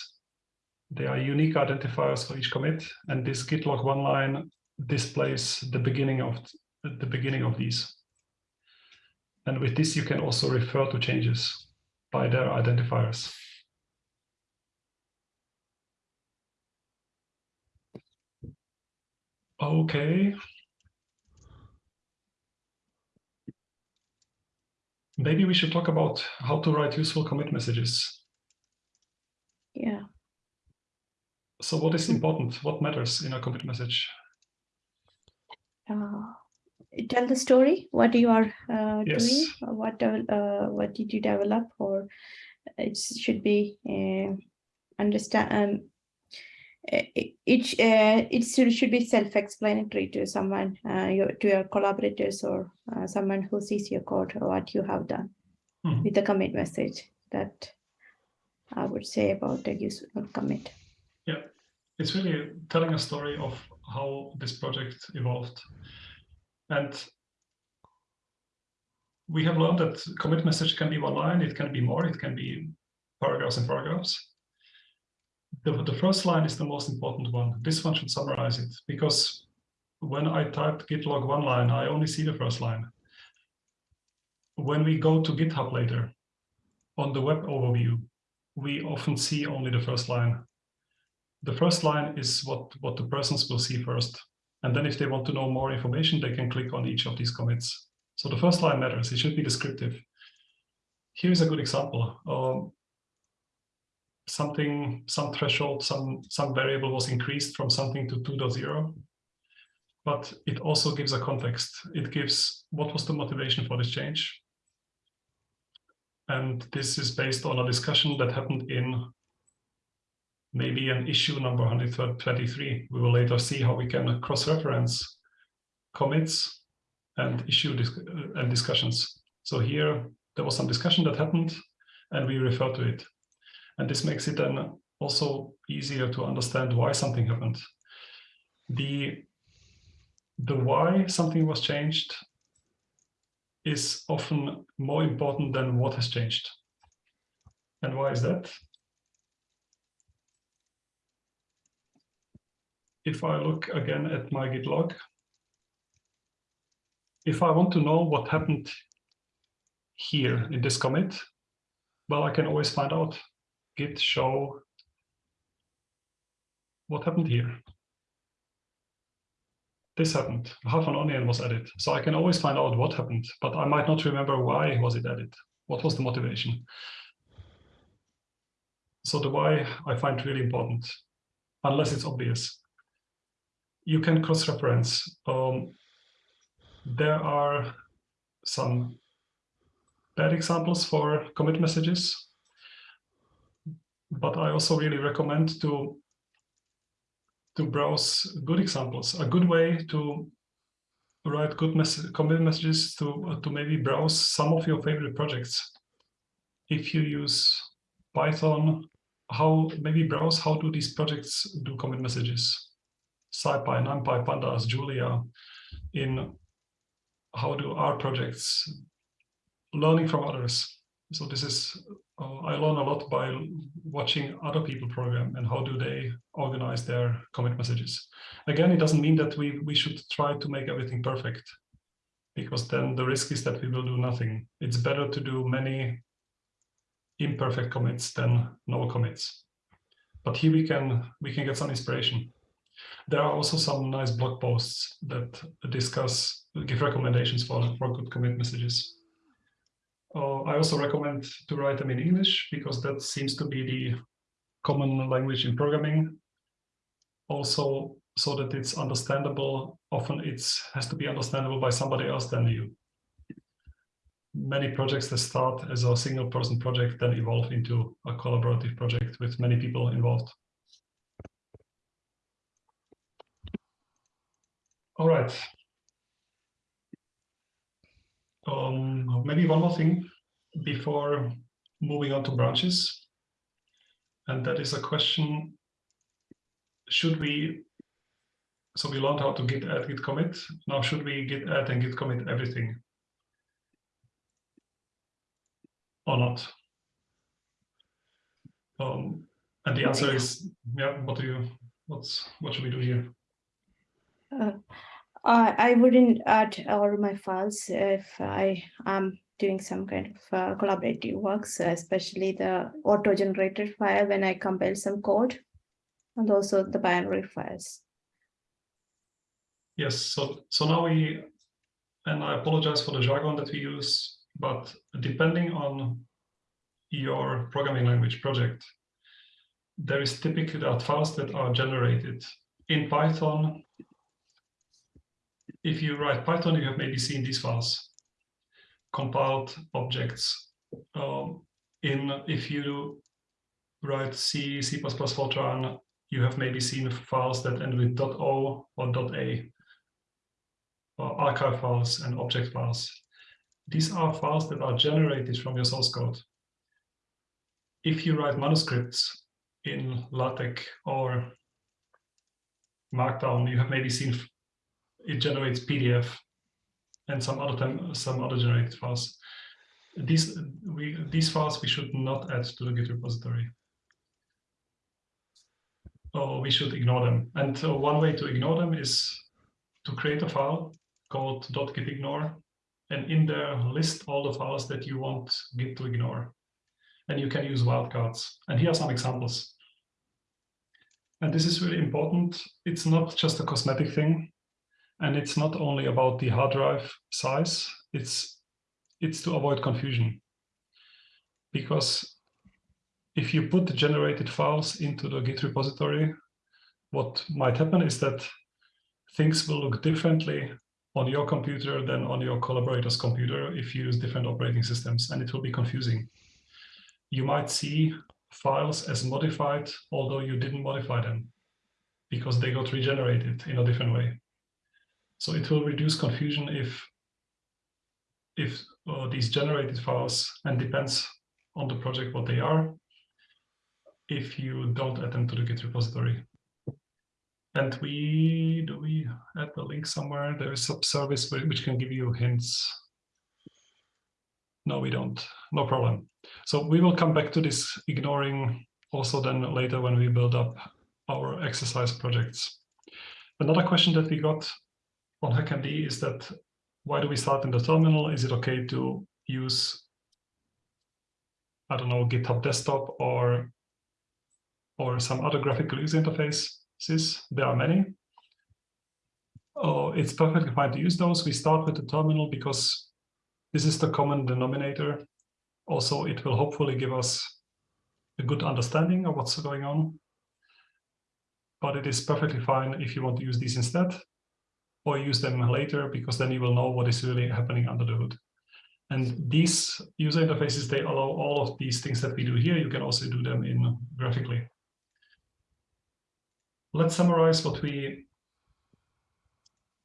They are unique identifiers for each commit. And this git log one line displays the beginning of the beginning of these. And with this, you can also refer to changes by their identifiers. Okay. Maybe we should talk about how to write useful commit messages. Yeah. So what is important? What matters in a commit message? Uh, tell the story what you are uh, yes. doing what uh, what did you develop or it should be uh, understand um, it it, uh, it should, should be self-explanatory to someone, uh, your, to your collaborators or uh, someone who sees your code or what you have done Mhm. with the commit message that I would say about the use of commit. Yeah, it's really telling a story of how this project evolved. And we have learned that commit message can be one line, it can be more, it can be paragraphs and paragraphs. The, the first line is the most important one. This one should summarize it because when I type git log one line, I only see the first line. When we go to GitHub later, on the web overview, we often see only the first line the first line is what, what the persons will see first. And then if they want to know more information, they can click on each of these commits. So the first line matters, it should be descriptive. Here's a good example. Um, something, some threshold, some, some variable was increased from something to 2.0. But it also gives a context. It gives what was the motivation for this change. And this is based on a discussion that happened in maybe an issue number 123. We will later see how we can cross-reference commits and issue dis uh, and discussions. So here there was some discussion that happened and we refer to it. And this makes it then also easier to understand why something happened. The, the why something was changed is often more important than what has changed. And why is that? if I look again at my git log, if I want to know what happened here in this commit, well, I can always find out git show what happened here. This happened, half an onion was added. So I can always find out what happened, but I might not remember why was it added. What was the motivation? So the why I find really important, unless it's obvious you can cross-reference. Um, there are some bad examples for commit messages, but I also really recommend to to browse good examples. A good way to write good mess commit messages to to maybe browse some of your favorite projects. If you use Python, how maybe browse how do these projects do commit messages SciPy, NumPy, Pandas, Julia in how do our projects learning from others. So this is, uh, I learn a lot by watching other people program and how do they organize their commit messages. Again, it doesn't mean that we, we should try to make everything perfect because then the risk is that we will do nothing. It's better to do many imperfect commits than no commits. But here we can we can get some inspiration. There are also some nice blog posts that discuss, give recommendations for, for good commit messages. Uh, I also recommend to write them in English because that seems to be the common language in programming. Also, so that it's understandable, often it has to be understandable by somebody else than you. Many projects that start as a single person project then evolve into a collaborative project with many people involved. All right. Um, maybe one more thing before moving on to branches. And that is a question, should we, so we learned how to git add, git commit. Now should we git add and git commit everything? Or not? Um, and the answer is, yeah, what do you, what's, what should we do here? Uh, I wouldn't add all my files if I am doing some kind of uh, collaborative works, especially the auto-generated file when I compile some code and also the binary files. Yes, so so now we, and I apologize for the jargon that we use, but depending on your programming language project, there is typically that files that are generated in Python if you write Python, you have maybe seen these files, compiled objects. Um, in if you write C, C++, Fortran, you have maybe seen files that end with .o or .a, or archive files and object files. These are files that are generated from your source code. If you write manuscripts in LaTeX or Markdown, you have maybe seen it generates PDF and some other time, some other generated files. These we these files we should not add to the Git repository. Or we should ignore them. And uh, one way to ignore them is to create a file called .gitignore and in there list all the files that you want Git to ignore. And you can use wildcards. And here are some examples. And this is really important. It's not just a cosmetic thing. And it's not only about the hard drive size, it's, it's to avoid confusion. Because if you put the generated files into the Git repository, what might happen is that things will look differently on your computer than on your collaborator's computer if you use different operating systems, and it will be confusing. You might see files as modified, although you didn't modify them, because they got regenerated in a different way. So it will reduce confusion if if uh, these generated files, and depends on the project what they are, if you don't add them to the Git repository. And we, do we add the link somewhere? There is a service which can give you hints. No, we don't, no problem. So we will come back to this ignoring also then later when we build up our exercise projects. Another question that we got on HackMD is that why do we start in the terminal? Is it okay to use, I don't know, GitHub desktop or or some other graphical user interfaces? There are many. Oh, it's perfectly fine to use those. We start with the terminal because this is the common denominator. Also, it will hopefully give us a good understanding of what's going on. But it is perfectly fine if you want to use these instead or use them later because then you will know what is really happening under the hood. And these user interfaces, they allow all of these things that we do here. You can also do them in graphically. Let's summarize what we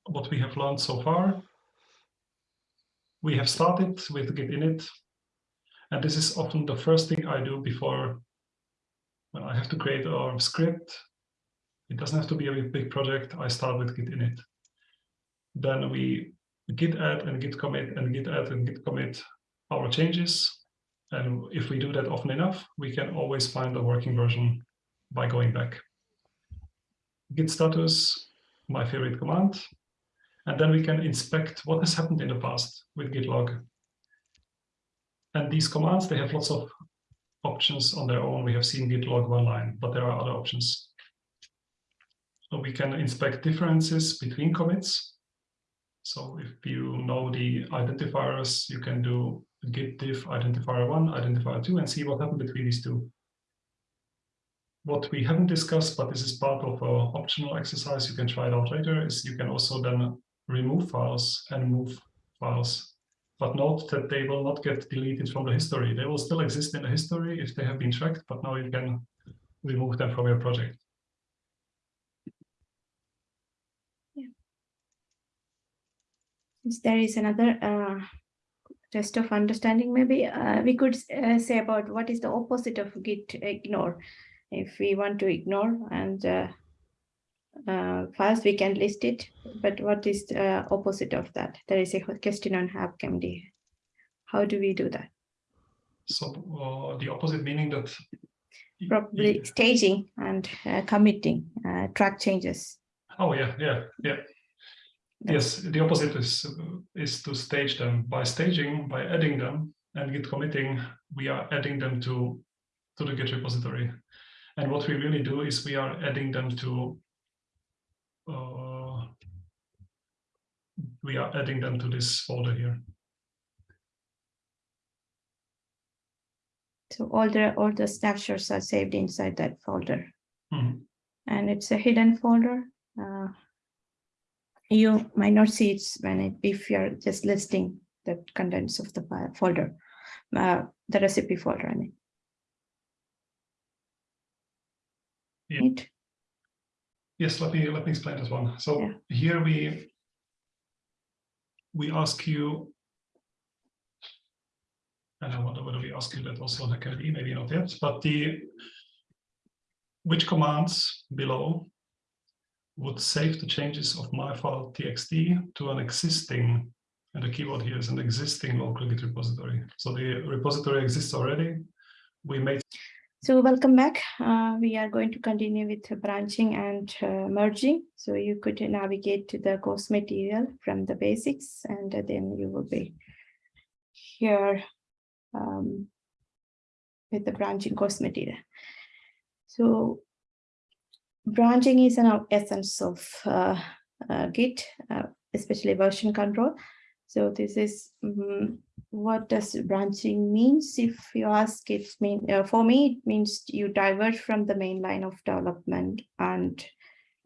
what we have learned so far. We have started with Git init, and this is often the first thing I do before when I have to create a script. It doesn't have to be a big project. I start with Git init then we git add and git commit and git add and git commit our changes. And if we do that often enough, we can always find the working version by going back. Git status, my favorite command. And then we can inspect what has happened in the past with git log. And these commands, they have lots of options on their own. We have seen git log one line, but there are other options. So we can inspect differences between commits. So if you know the identifiers, you can do git diff identifier one, identifier two, and see what happened between these two. What we haven't discussed, but this is part of an optional exercise, you can try it out later, is you can also then remove files and move files. But note that they will not get deleted from the history. They will still exist in the history if they have been tracked, but now you can remove them from your project. There is another uh, test of understanding maybe uh, we could uh, say about what is the opposite of git ignore. If we want to ignore and uh, uh, first we can list it. But what is the opposite of that? There is a question on HackMD how do we do that? So uh, the opposite meaning that probably staging and committing track changes. Oh yeah yeah yeah Yes, the opposite is is to stage them. By staging, by adding them and git committing, we are adding them to to the Git repository. And what we really do is we are adding them to uh, we are adding them to this folder here. So all the all the snapshots are saved inside that folder. Mm -hmm. And it's a hidden folder. Uh, you might not see it when it, if you're just listing the contents of the file, folder, uh, the recipe folder, I mean. Yeah. Yes, let me let me explain this one. So Yeah. here we we ask you, and I wonder whether we ask you that also in HackMD, maybe not yet, but the which commands below would save the changes of my file txt to an existing, and the keyword here is an existing local Git repository. So the repository exists already. We made So welcome back. Uh, we are going to continue with branching and uh, merging. So you could navigate to the course material from the basics and then you will be here um, with the branching course material. So branching is an essence of uh, uh, Git, uh, especially version control. So this is mm, what does branching means? If you ask, it mean uh, for me it means you diverge from the main line of development and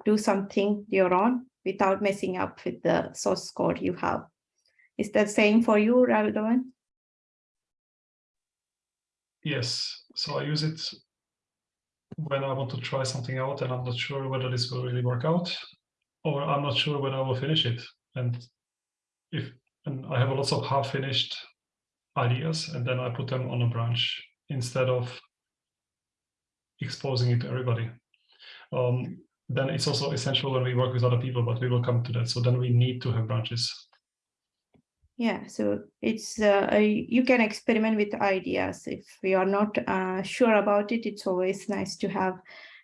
do something your own without messing up with the source code you have. Is that same for you, Radovan? Yes, so I use it when I want to try something out and I'm not sure whether this will really work out, or I'm not sure when I will finish it. And if and I have a lots of half-finished ideas, and then I put them on a branch instead of exposing it to everybody. Um, then it's also essential when we work with other people, but we will come to that. So then we need to have branches. Yeah, so it's uh, a- you can experiment with ideas. If you are not uh, sure about it, it's always nice to have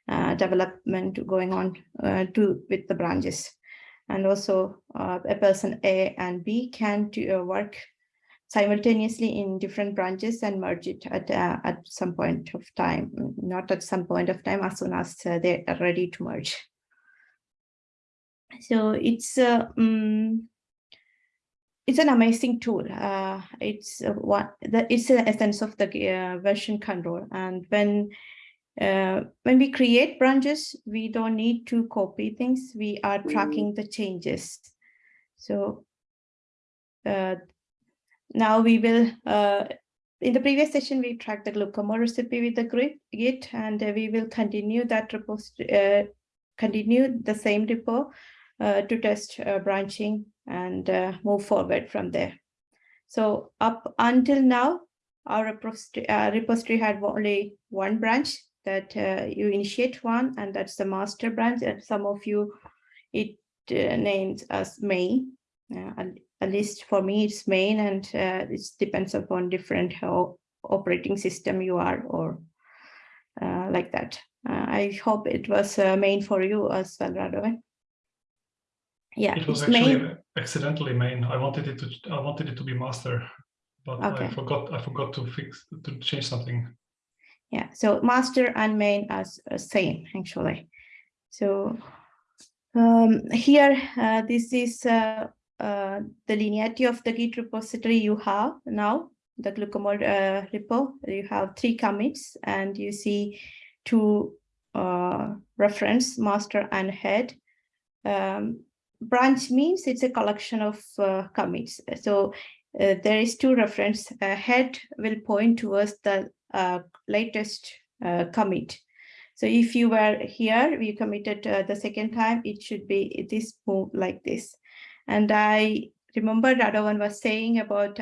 uh, development going on uh, to with the branches. And also uh, a person A and B can do, uh, work simultaneously in different branches and merge it at at some point of time, not at some point of time, as soon as they are ready to merge. So it's mm, it's an amazing tool. Uh, it's uh, what the it's the essence of the uh, version control. And when uh, when we create branches, we don't need to copy things. We are tracking the changes. So uh, now we will. Uh, in the previous session, we tracked the glucose recipe with the grid, Git, and we will continue that repository, uh, continue the same repo to test uh, branching and uh, move forward from there. So up until now, our repository, uh, had only one branch that uh, you initiate one, and that's the master branch. And some of you, it uh, names as main. Uh, at, least for me, it's main, and uh, it depends upon different how operating system you are or uh, like that. Uh, I hope it was uh, main for you as well, Radovan. Yeah, It was actually main. accidentally main. I wanted it to I wanted it to be master, but I forgot I forgot to fix to change something. Yeah, so master and main as uh, same actually. So um, here, uh, this is uh, uh, the linearity of the Git repository you have now, the glucomol uh, repo. You have three commits and you see two uh, reference, master and head. Um, branch means it's a collection of uh, commits. So uh, there is two reference. Uh, head will point towards the uh, latest uh, commit. So if you were here, we committed uh, the second time, it should be this move like this. And I remember Radovan was saying about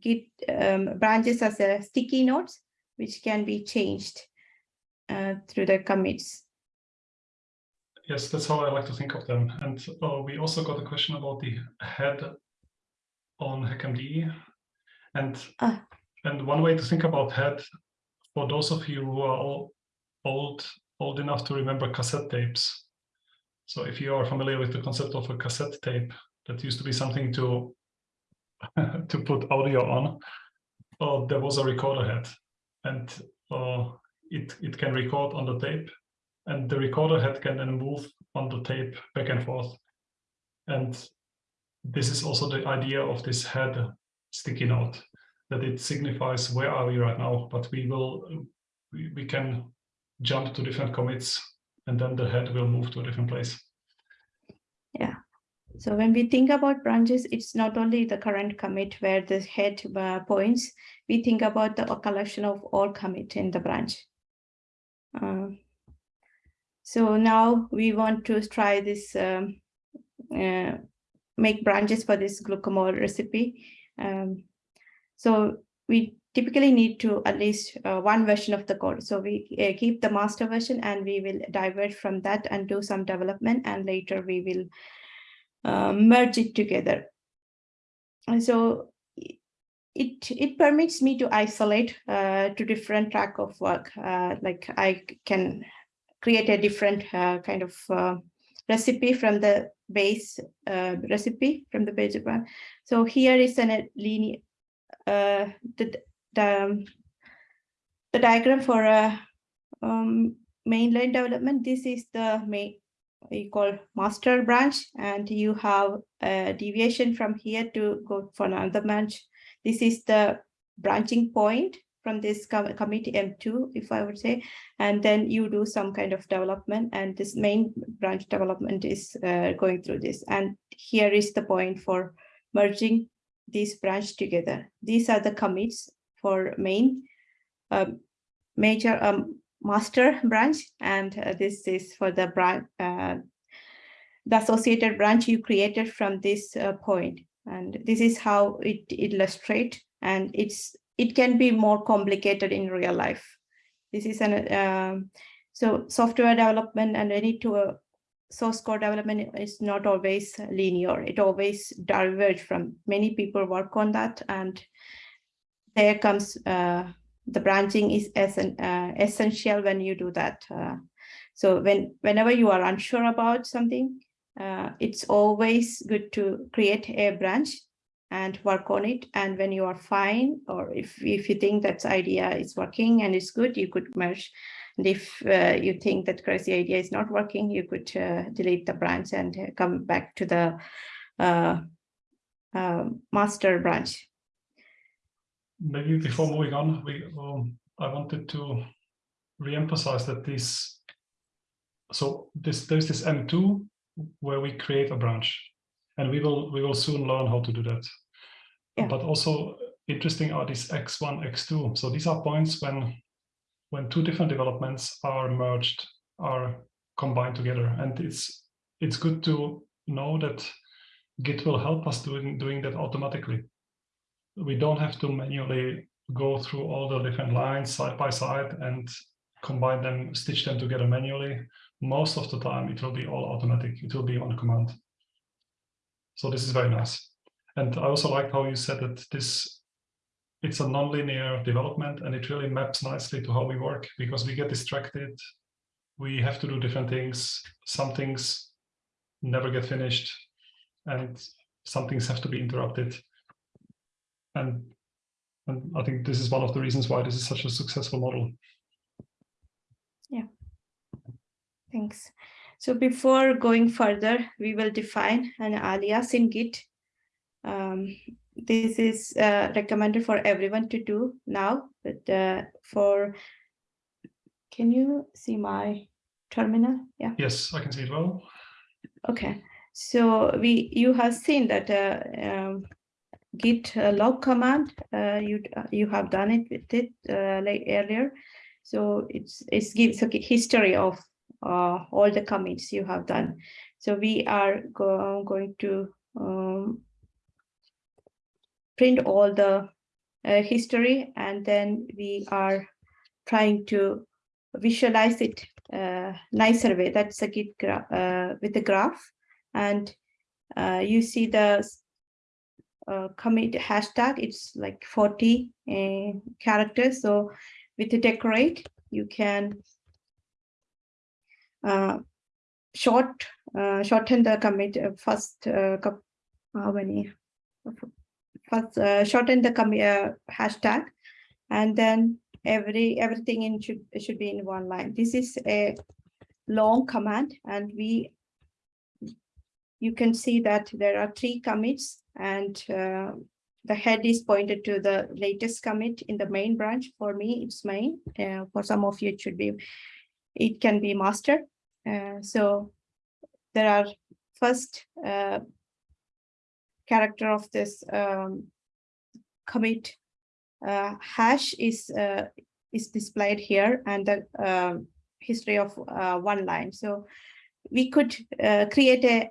Git um, branches as a sticky notes, which can be changed through the commits. Yes, that's how I like to think of them. And uh, we also got a question about the head on HackMD. And Ah. and one way to think about head, for those of you who are all old old enough to remember cassette tapes. So if you are familiar with the concept of a cassette tape, that used to be something to [laughs] to put audio on. Uh, there was a recorder head, and uh, it it can record on the tape and the recorder head can then move on the tape back and forth. And this is also the idea of this head sticky note, that it signifies where are we right now, but we will, we, can jump to different commits and then the head will move to a different place. Yeah. So when we think about branches, it's not only the current commit where the head uh, points, we think about the collection of all commit in the branch. Uh, So now we want to try this, um, uh, make branches for this glucamole recipe. Um, so we typically need to at least uh, one version of the code. So we uh, keep the master version and we will divert from that and do some development and later we will uh, merge it together. And so it it permits me to isolate uh, to different track of work. Uh, like I can create a different uh, kind of uh, recipe from the base uh, recipe from the base one. So here is a linear the the um, the diagram for a um, mainline development. This is the main you call master branch, and you have a deviation from here to go for another branch this is the branching point from this com committee M2, if I would say, and then you do some kind of development and this main branch development is uh, going through this. And here is the point for merging these branch together. These are the commits for main um, major um, master branch, and uh, this is for the branch, uh, the associated branch you created from this uh, point and this is how it illustrate and it's it can be more complicated in real life. This is an um, so software development and any to source code development is not always linear. It always diverge from many people work on that and there comes uh, the branching is as an, uh, essential when you do that uh, so when whenever you are unsure about something uh, it's always good to create a branch and work on it. And when you are fine, or if, if you think that idea is working and it's good, you could merge. And if uh, you think that crazy idea is not working, you could uh, delete the branch and uh, come back to the uh, uh, master branch. Maybe before moving on, we um, I wanted to re-emphasize that this so this there's this M2 where we create a branch and we will we will soon learn how to do that yeah. but also interesting are these x1 x2 so these are points when when two different developments are merged are combined together and it's it's good to know that git will help us doing doing that automatically we don't have to manually go through all the different lines side by side and combine them stitch them together manually most of the time it will be all automatic. It will be on command. So this is very nice. And I also liked how you said that this it's a nonlinear development and it really maps nicely to how we work because we get distracted. We have to do different things. Some things never get finished and some things have to be interrupted. And, and I think this is one of the reasons why this is such a successful model. Yeah. Thanks. So before going further, we will define an alias in Git. Um, this is uh, recommended for everyone to do now, but uh, for, can you see my terminal? Yeah. Yes, I can see it well. Okay, so we you have seen that uh, um, git uh, log command uh, you you have done it with it uh, like earlier so it's it gives a history of uh, all the commits you have done. So we are go going to um, print all the uh, history and then we are trying to visualize it uh, nicer way. That's a Git uh, with the graph and uh, you see the uh, commit hashtag. It's like 40 uh, characters. So with the decorate, you can uh, short shorten the commit first how many first uh, shorten the uh, hashtag and then every everything in should should be in one line. This is a long command and we you can see that there are three commits and uh, the head is pointed to the latest commit in the main branch. For me it's main. Uh, for some of you it should be it can be master. Uh, so there are first uh, character of this um, commit uh, hash is uh, is displayed here and the um, history of uh, one line. So we could uh, create a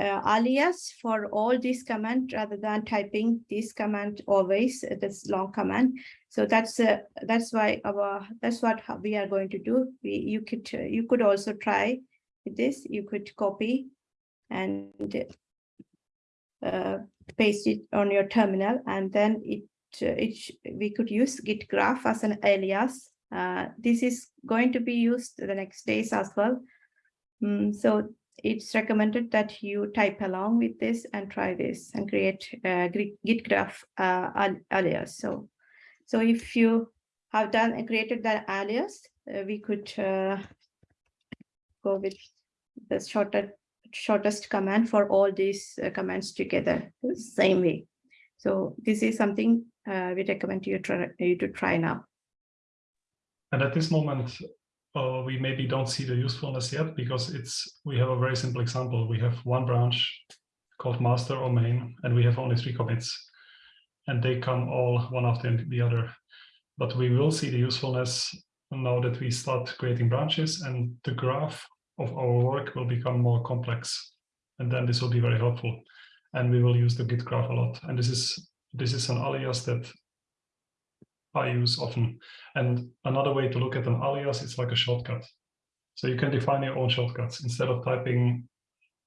uh, alias for all these command rather than typing this command always uh, this long command. So that's uh, that's why our that's what we are going to do. We you could uh, you could also try this. You could copy and uh, paste it on your terminal, and then it uh, it we could use git graph as an alias. Uh, this is going to be used the next days as well. Mm, so it's recommended that you type along with this and try this and create a git graph uh, alias. So, so if you have done and created that alias, uh, we could uh, go with the shorter, shortest command for all these uh, commands together, same way. So this is something uh, we recommend you, try, you to try now. And at this moment, uh, we maybe don't see the usefulness yet because it's we have a very simple example. We have one branch called master or main, and we have only three commits, and they come all one after the other. But we will see the usefulness now that we start creating branches and the graph of our work will become more complex. And then this will be very helpful. And we will use the Git graph a lot. And this is this is an alias that I use often. And another way to look at an alias, it's like a shortcut. So you can define your own shortcuts instead of typing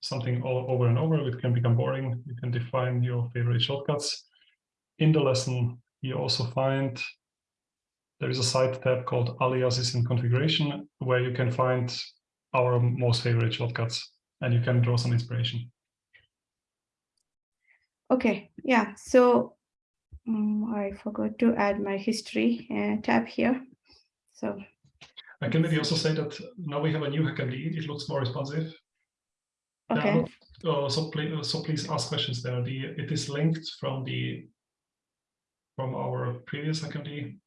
something all over and over, it can become boring. You can define your favorite shortcuts. In the lesson, you also find there is a side tab called aliases and configuration where you can find our most favorite shortcuts and you can draw some inspiration. Okay, yeah, so um, I forgot to add my history uh, tab here. So I can maybe also say that now we have a new HackMD. It looks more responsive. Okay. uh, so please, so please ask questions there. The it is linked from the from our previous HackMD.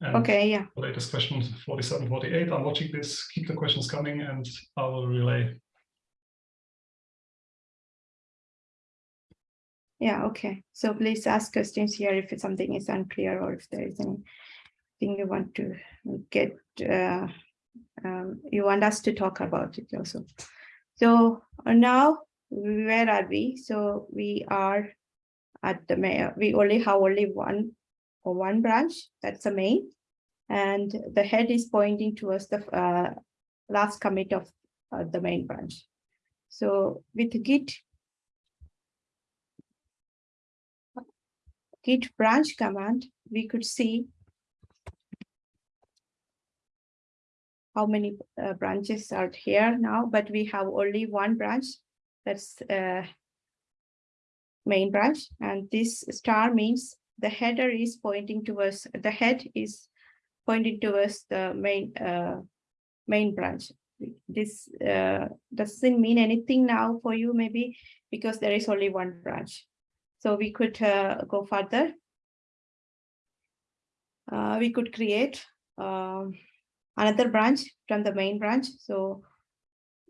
And okay, yeah. Latest question 47, 48. I'm watching this. Keep the questions coming, and I will relay Yeah, okay. So please ask questions here if something is unclear or if there is anything you want to get, uh, um, you want us to talk about it also. So uh, now, where are we? So we are at the mayor. we only have only one one branch, that's the main. And the head is pointing towards the uh, last commit of uh, the main branch. So with Git git branch command, we could see how many uh, branches are here now, but we have only one branch. That's uh, main branch. And this star means the header is pointing towards, the head is pointing towards the main uh, main branch. This uh, doesn't mean anything now for you, maybe because there is only one branch. So we could uh, go further. Uh, we could create um, another branch from the main branch. So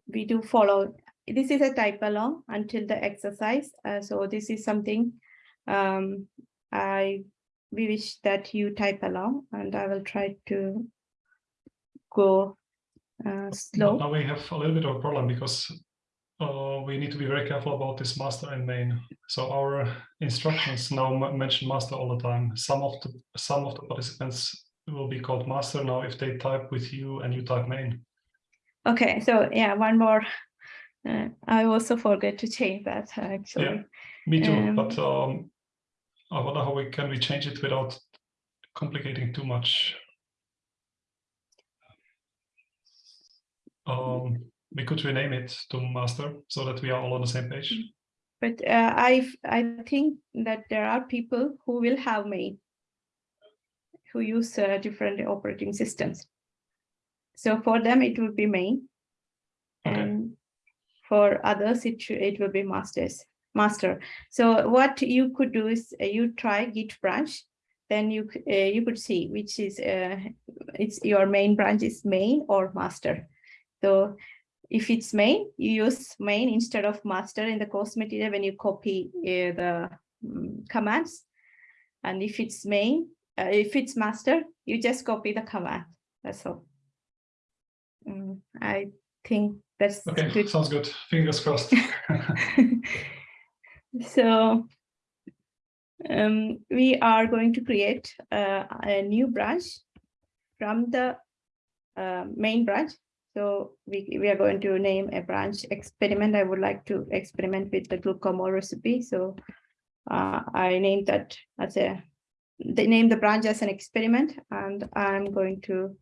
we do follow. This is a type along until the exercise. Uh, so this is something um, I we wish that you type along and I will try to go uh, slow. Now we have a little bit of a problem because uh, we need to be very careful about this master and main. So our instructions now mention master all the time. Some of the some of the participants will be called master now if they type with you and you type main. Okay, so yeah, one more. Uh, I also forget to change that actually. Yeah, me too. Um, but um, I wonder how we can we change it without complicating too much. Um, we could rename it to master so that we are all on the same page. But uh, I I think that there are people who will have main, who use uh, different operating systems. So for them, it will be main. Okay. And for others, it, it will be masters, master. So what you could do is uh, you try git branch, then you uh, you could see which is uh, it's your main branch is main or master. So if it's main, you use main instead of master in the course material when you copy uh, the um, commands. And if it's main, uh, if it's master, you just copy the command. That's all. mm, I think that's Okay, good. sounds good. Fingers crossed. [laughs] [laughs] So um, we are going to create uh, a new branch from the uh, main branch. So we, we are going to name a branch experiment. I would like to experiment with the glucomol recipe. So uh, I named that as a, they name the branch as an experiment and I'm going to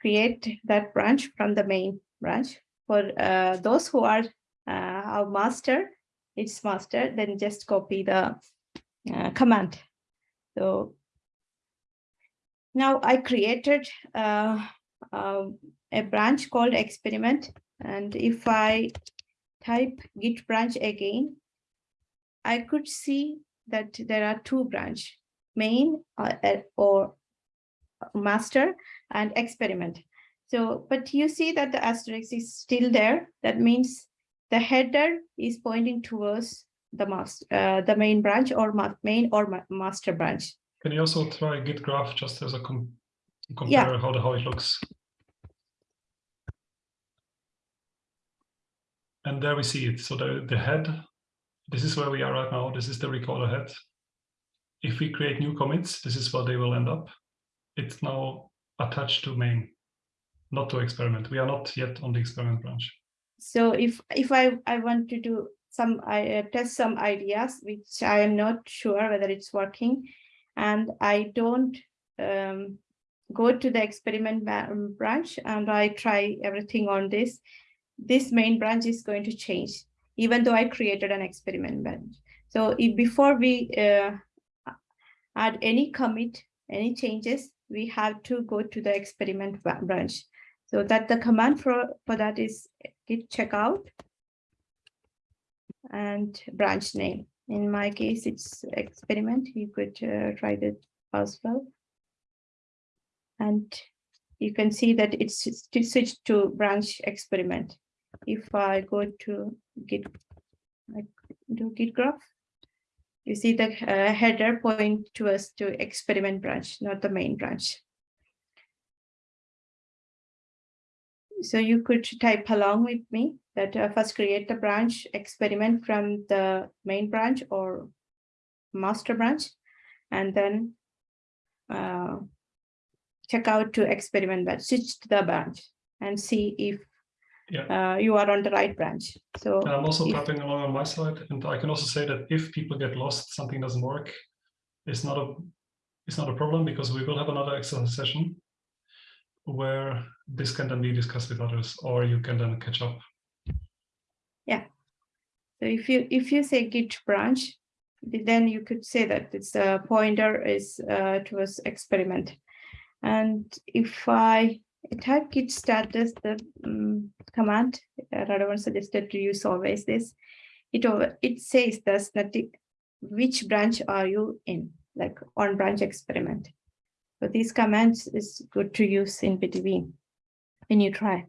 create that branch from the main branch. For uh, those who are uh, our master, it's master, then just copy the uh, command. So now I created uh, uh, a branch called experiment. And if I type git branch again, I could see that there are two branch, main uh, uh, or master and experiment. So, but you see that the asterisk is still there. That means the header is pointing towards the master, uh, the main branch or ma main or ma master branch. Can you also try git graph just as a com compare Yeah. how the how it looks? And there we see it. So the, the head, this is where we are right now. This is the recorder head. If we create new commits, this is where they will end up. It's now attached to main, not to experiment. We are not yet on the experiment branch. So if if I I want to do some I uh, test some ideas which I am not sure whether it's working, and I don't um, go to the experiment um, branch and I try everything on this, this main branch is going to change, even though I created an experiment branch. So if before we uh, add any commit, any changes, we have to go to the experiment branch. So that the command for, for that is git checkout and branch name. In my case, it's experiment. You could uh, try that as well. And you can see that it's switched to branch experiment. If I go to git, like do git graph, you see the uh, header point to us to experiment branch, not the main branch. So you could type along with me that uh, first create the branch experiment from the main branch or master branch, and then uh, check out to experiment branch, switch to the branch and see if Yeah. uh, you are on the right branch. So And I'm also if- tapping along on my side, and I can also say that if people get lost, something doesn't work, it's not a it's not a problem because we will have another exercise session where this can then be discussed with others, or you can then catch up. Yeah. So if you if you say git branch, then you could say that it's a pointer is uh, towards experiment. And if I type git status, the um, command uh, Radovan suggested to use always this, it over it says that which branch are you in, like on branch experiment. So these commands is good to use in between when you try.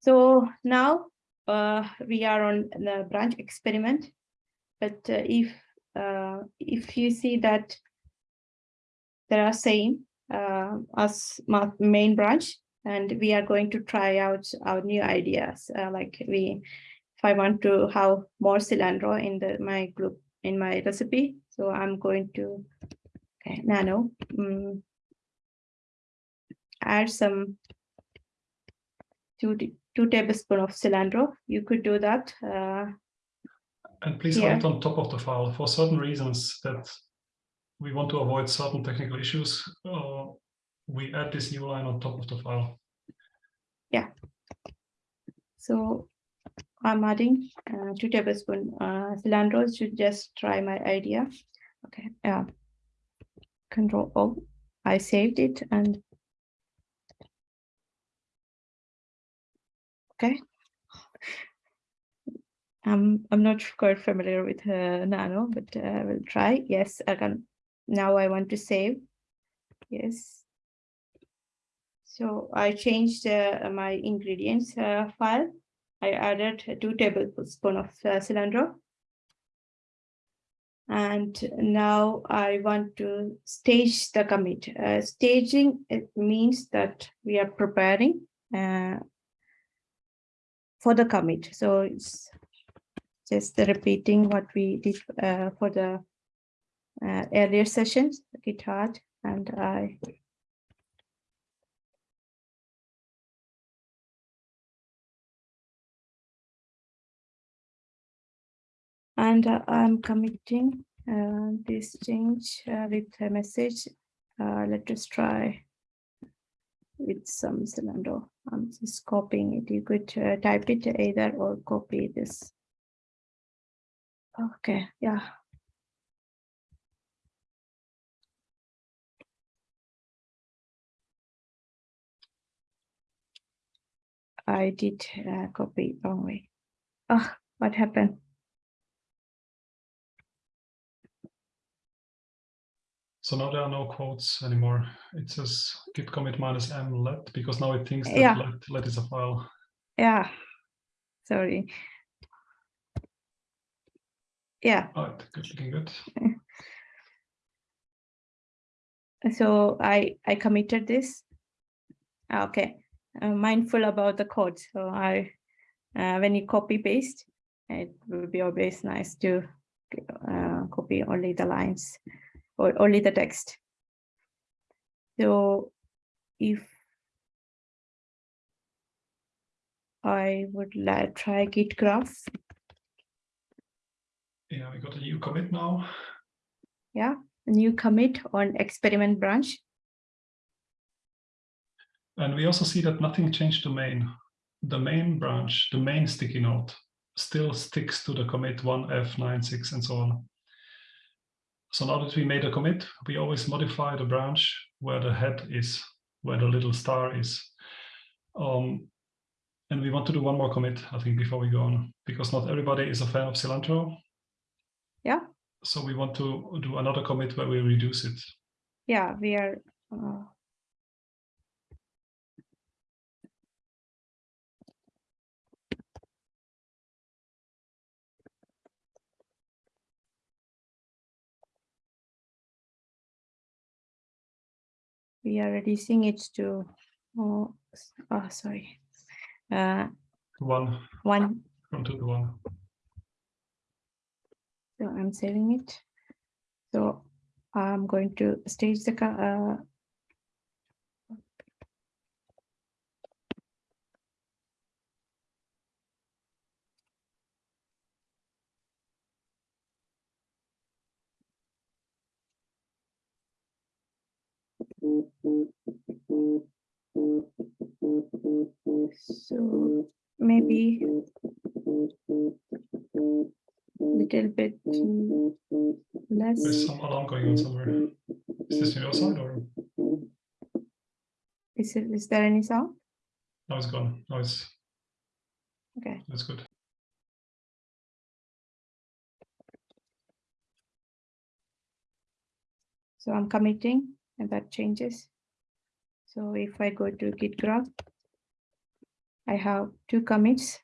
So now uh, we are on the branch experiment. But uh, if uh, if you see that there are same uh, as main branch, and we are going to try out our new ideas. Uh, like we, if I want to have more cilantro in the my group in my recipe, so I'm going to nano mm, add some two two tablespoon of cilantro. You could do that. Uh, And please Yeah. add it on top of the file for certain reasons that we want to avoid certain technical issues. Uh, we add this new line on top of the file. Yeah. So I'm adding uh, two tablespoon uh, cilantro to just try my idea. Okay, yeah. Control O. I saved it and okay. Um, I'm not quite familiar with uh, Nano, but uh, I will try. Yes, I can. Now I want to save. Yes. So I changed uh, my ingredients uh, file. I added two tablespoon of uh, cilantro. And now I want to stage the commit. Uh, staging, it means that we are preparing uh, for the commit. So it's just repeating what we did uh, for the uh, earlier sessions, GitHub, and I and uh, I'm committing uh, this change uh, with a message. Uh, let us try with some cylinder. I'm just copying it. You could uh, type it either or copy this. Okay, yeah. I did uh, copy wrong way. Ah, what happened? So now there are no quotes anymore. It says git commit minus m let because now it thinks that Yeah. let, let is a file. Yeah, sorry. Yeah, Oh, good, looking good. [laughs] so I I committed this. Okay, I'm mindful about the code. So I, uh, when you copy paste, it would be always nice to uh, copy only the lines or only the text. So if I would like try git graph, Yeah, we got a new commit now. yeah, a new commit on experiment branch. And we also see that nothing changed to main. The main branch, the main sticky note, still sticks to the commit 1F96 and so on. So now that we made a commit, we always modify the branch where the head is, where the little star is. Um, and we want to do one more commit, I think, before we go on, because not everybody is a fan of cilantro. Yeah. So we want to do another commit where we reduce it. Yeah, we are. Uh, we are reducing it to, oh, oh sorry, uh, One one. to one. So I'm saving it. So I'm going to stage the, uh, so maybe a little bit less. There's some alarm going on somewhere. Is this your side or Is it, is there any sound? now it's gone? No, it's Okay, that's good. so I'm committing and that changes. So if I go to git graph, I have two commits.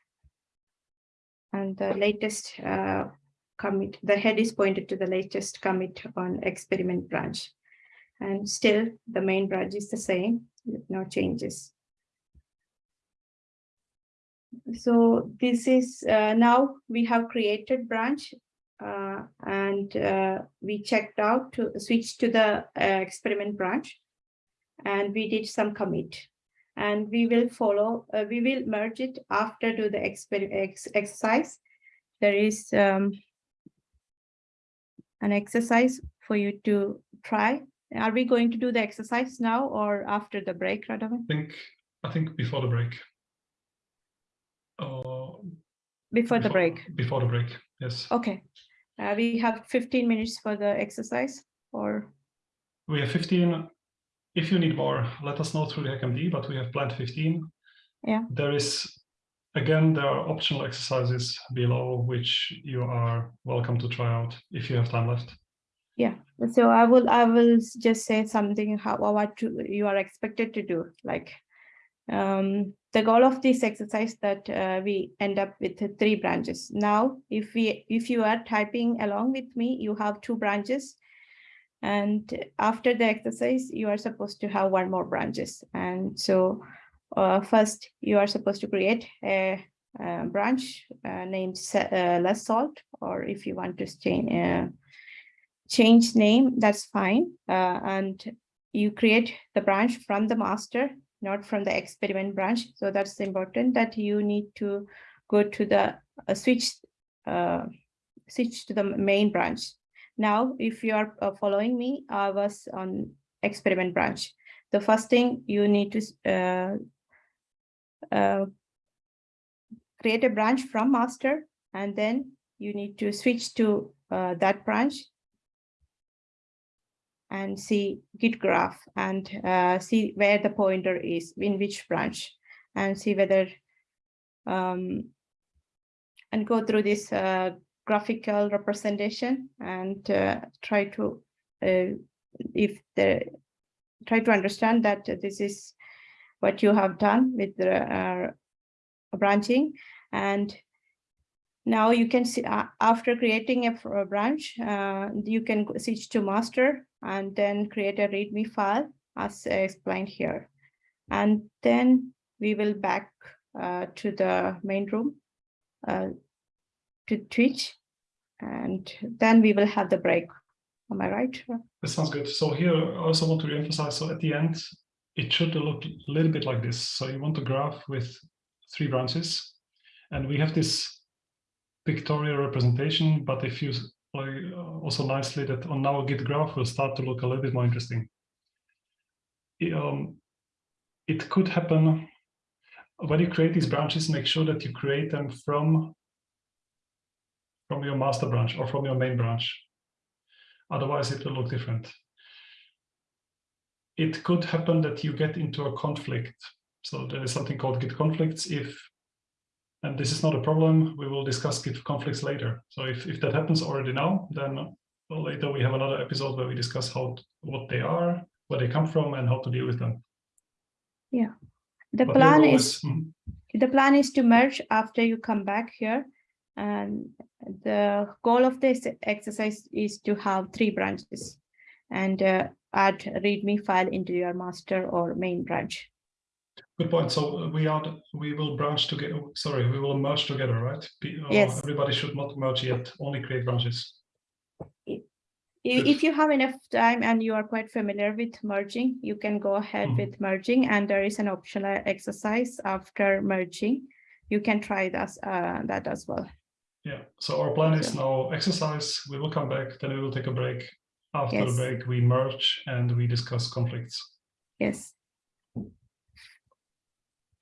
And the latest uh, commit, the head is pointed to the latest commit on experiment branch. And still the main branch is the same, with no changes. So this is uh, now we have created branch uh, and uh, we checked out to switch to the uh, experiment branch and we did some commit and we will follow uh, we will merge it after do the exper ex exercise there is um, an exercise for you to try are we going to do the exercise now or after the break Radovan? I think I think before the break. Uh, before the break Before the break, yes. okay uh, we have 15 minutes for the exercise or We have 15. If you need more, let us know through the HackMD, but we have planned 15. Yeah. There is, again, there are optional exercises below which you are welcome to try out if you have time left. Yeah, so I will, I will just say something how, what you are expected to do, like. Um, the goal of this exercise that uh, we end up with three branches. Now, if we, if you are typing along with me, you have two branches. And after the exercise, you are supposed to have one more branches. And so uh, first you are supposed to create a, uh branch uh, named uh, less salt, or if you want to change uh, change name, that's fine. Uh, and you create the branch from the master, not from the experiment branch. So that's important that you need to go to the uh, switch switch to the main branch. Now, if you are uh, following me, I was on experiment branch. The first thing you need to uh, uh, create a branch from master, and then you need to switch to uh, that branch and see git graph and uh, see where the pointer is in which branch and see whether um, and go through this uh, graphical representation and uh, try to uh, if the try to understand that this is what you have done with the uh, branching. And now you can see uh, after creating a, a branch uh, you can switch to master and then create a readme file as explained here. And then we will back uh, to the main room to Twitch and then we will have the break. Am I right? That sounds good. So here, I also want to reemphasize, so at the end, it should look a little bit like this. So you want a graph with three branches, and we have this pictorial representation, but if you like uh, also nicely that on our git graph will start to look a little bit more interesting. I- um, it could happen when you create these branches, make sure that you create them from from your master branch or from your main branch. Otherwise, it will look different. It could happen that you get into a conflict. So there is something called git conflicts. If and this is not a problem, we will discuss git conflicts later. So if, if that happens already now, then later we have another episode where we discuss how what they are, where they come from, and how to deal with them. Yeah, the But plan goal is mhm. the plan is to merge after you come back here. And the goal of this exercise is to have three branches and uh, add readme file into your master or main branch. Good point. So uh, we are, we will branch together, sorry, we will merge together, right? Yes. Everybody should not merge yet, only create branches. If you have enough time and you are quite familiar with merging, you can go ahead Mhm. with merging and there is an optional exercise after merging. You can try that, uh, that as well. Yeah, so our plan is now exercise, we will come back, then we will take a break. After the break, we merge and we discuss conflicts. Yes,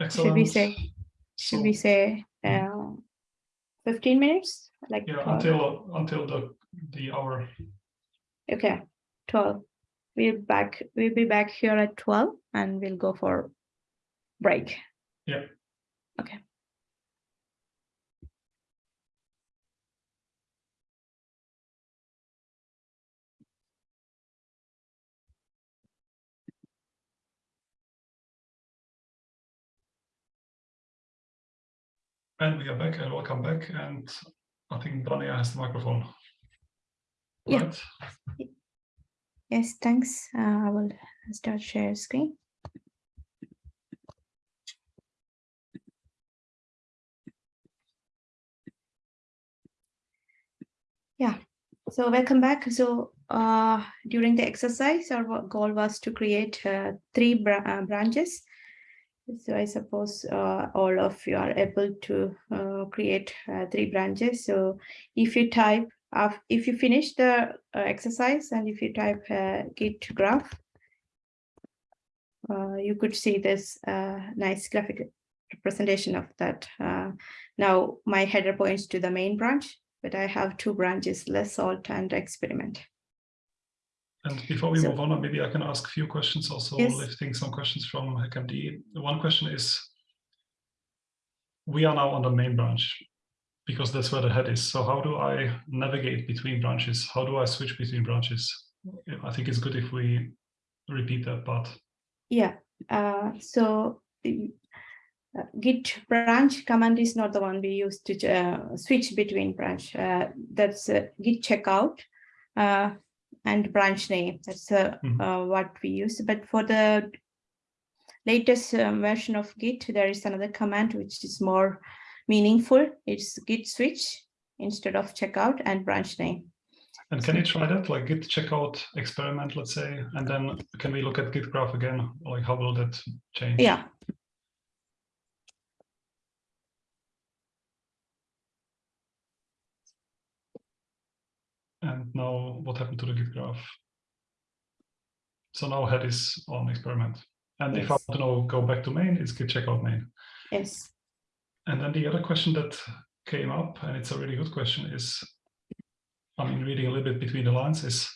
Excellent. should we say, should So, we say Mhm. uh, fifteen minutes? Like Yeah, 12? until, until the, the hour. Okay, twelve. We'll back, we'll be back here at twelve and we'll go for break. Yeah. Okay. And we are back and welcome back. And I think Dania has the microphone. Yeah. Right? Yes, thanks. Uh, I will start share screen. Yeah, so welcome back. So uh, during the exercise, our goal was to create uh, three bra- uh, branches. So I suppose uh, all of you are able to uh, create uh, three branches. So if you type, if you finish the uh, exercise and if you type uh, git graph, uh, you could see this nice graphic representation of that. Now my header points to the main branch, but I have two branches, less salt and experiment. And before we So- move on, maybe I can ask a few questions also, Yes. lifting some questions from HackMD. One question is, we are now on the main branch because that's where the head is. So how do I navigate between branches? How do I switch between branches? I think it's good if we repeat that part. Yeah, uh, so uh, git branch command is not the one we use to uh, switch between branch. Uh, that's uh, git checkout uh, and branch name. That's uh, Mhm. uh, what we use. But for the latest uh, version of Git, there is another command which is more meaningful. It's git switch instead of checkout and branch name. And can you try that, like git checkout experiment, let's say, and then can we look at git graph again? Like how will that change? Yeah. And now what happened to the git graph? So now head is on experiment. And if I want to know, go back to main, it's git checkout main. Yes. And then the other question that came up, and it's a really good question, is, I mean, reading a little bit between the lines is,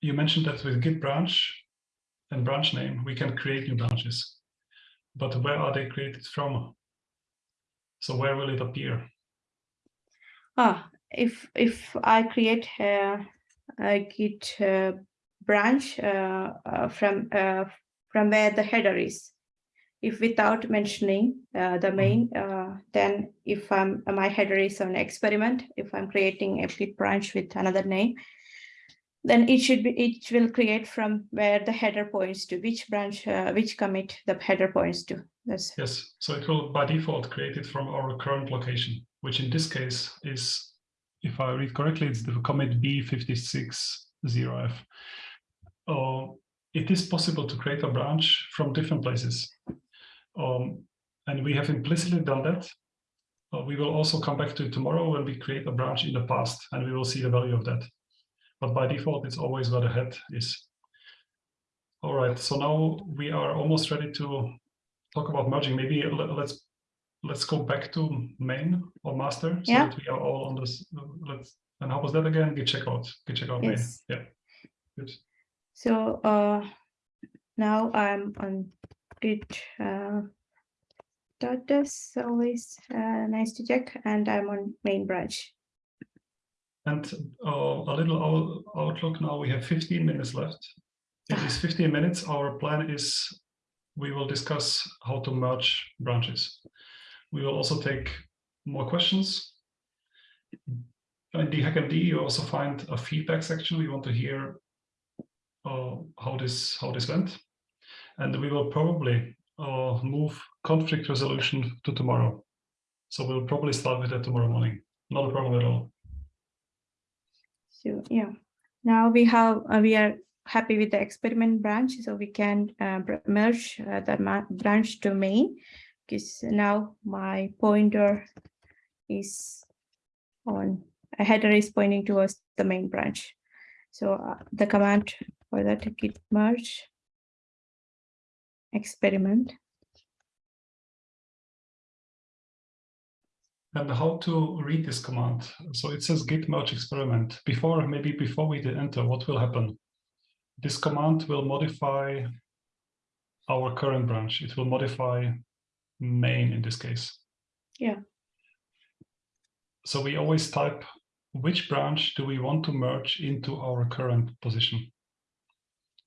you mentioned that with git branch and branch name, we can create new branches. But where are they created from? So where will it appear? Ah, if if I create a, a Git uh, branch uh, uh, from uh, from where the header is, if without mentioning uh, the main, uh, then if I'm my header is an experiment, if I'm creating a Git branch with another name, then it should be it will create from where the header points to which branch, uh, which commit the header points to. That's Yes, so it will by default create it from our current location, which in this case is, if I read correctly, it's the commit B560F. Uh, it is possible to create a branch from different places. Um, and we have implicitly done that. Uh, we will also come back to it tomorrow when we create a branch in the past and we will see the value of that. But by default, it's always where the head is. All right, so now we are almost ready to talk about merging. Maybe let's let's go back to main or master so Yeah. that we are all on this. Let's and how was that again? Git checkout. Git checkout main. Yes. Yeah. Good. So uh, now I'm on Git uh, status, always uh, nice to check, and I'm on main branch. And uh, a little outlook now. We have 15 minutes left. In these 15 minutes, our plan is we will discuss how to merge branches. We will also take more questions. In the HackMD, you also find a feedback section. We want to hear uh, how this how this went, and we will probably uh, move conflict resolution to tomorrow. So we'll probably start with that tomorrow morning. Not a problem at all. So yeah, now we have uh, we are happy with the experiment branch, so we can uh, merge uh, the branch to main because now my pointer is on a header is pointing towards the main branch. So uh, the command for that git merge experiment. And how to read this command? So it says git merge experiment. Before, maybe before we did enter, what will happen? This command will modify our current branch. It will modify main in this case. Yeah. So we always type which branch do we want to merge into our current position.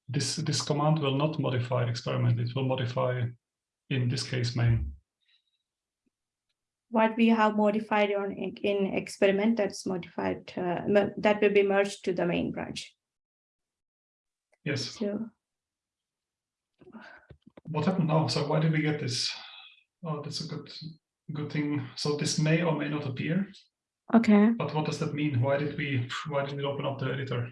This, this command will not modify experiment. It will modify, in this case, main. what we have modified on in experiment that's modified uh, that will be merged to the main branch. Yes. So what happened now? So why did we get this? Oh, that's a good good thing. So this may or may not appear, okay, but what does that mean? Why did we why did we open up the editor?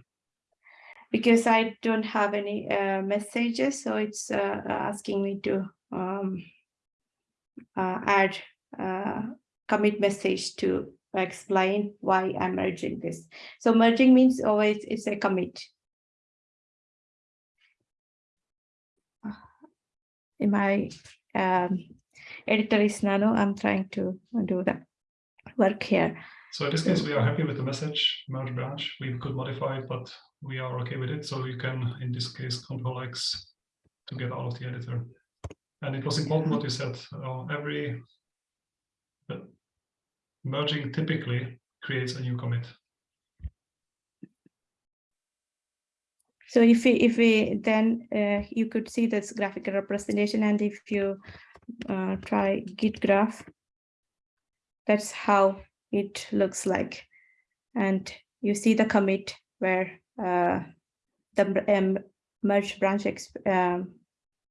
because I don't have any uh, messages, so it's uh, asking me to um, uh, add uh, commit message to explain why I'm merging this. So merging means always it's a commit. Am I um, editor is Nano, I'm trying to do the work here. So in this case, we are happy with the message merge branch. We could modify it, but we are okay with it. So you can, in this case, control X to get out of the editor. And it was important what you said. Uh, every uh, merging typically creates a new commit. So if we, if we then uh, you could see this graphical representation and if you uh, try git graph, that's how it looks like. And you see the commit where uh, the um, merge branch exp um,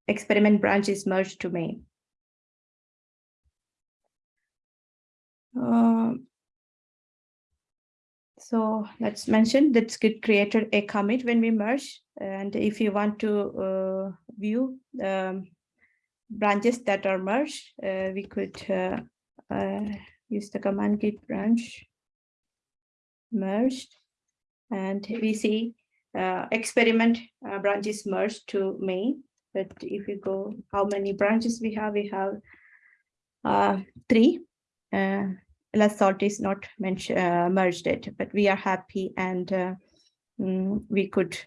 experiment branch is merged to main. Um, so let's mention that Git created a commit when we merge. And if you want to uh, view um, branches that are merged, uh, we could uh, uh use the command git branch merged. And we see uh, experiment branches merged to main. But if you go, how many branches we have? We have three less salt is not uh, merged it, but we are happy and uh, mm, we could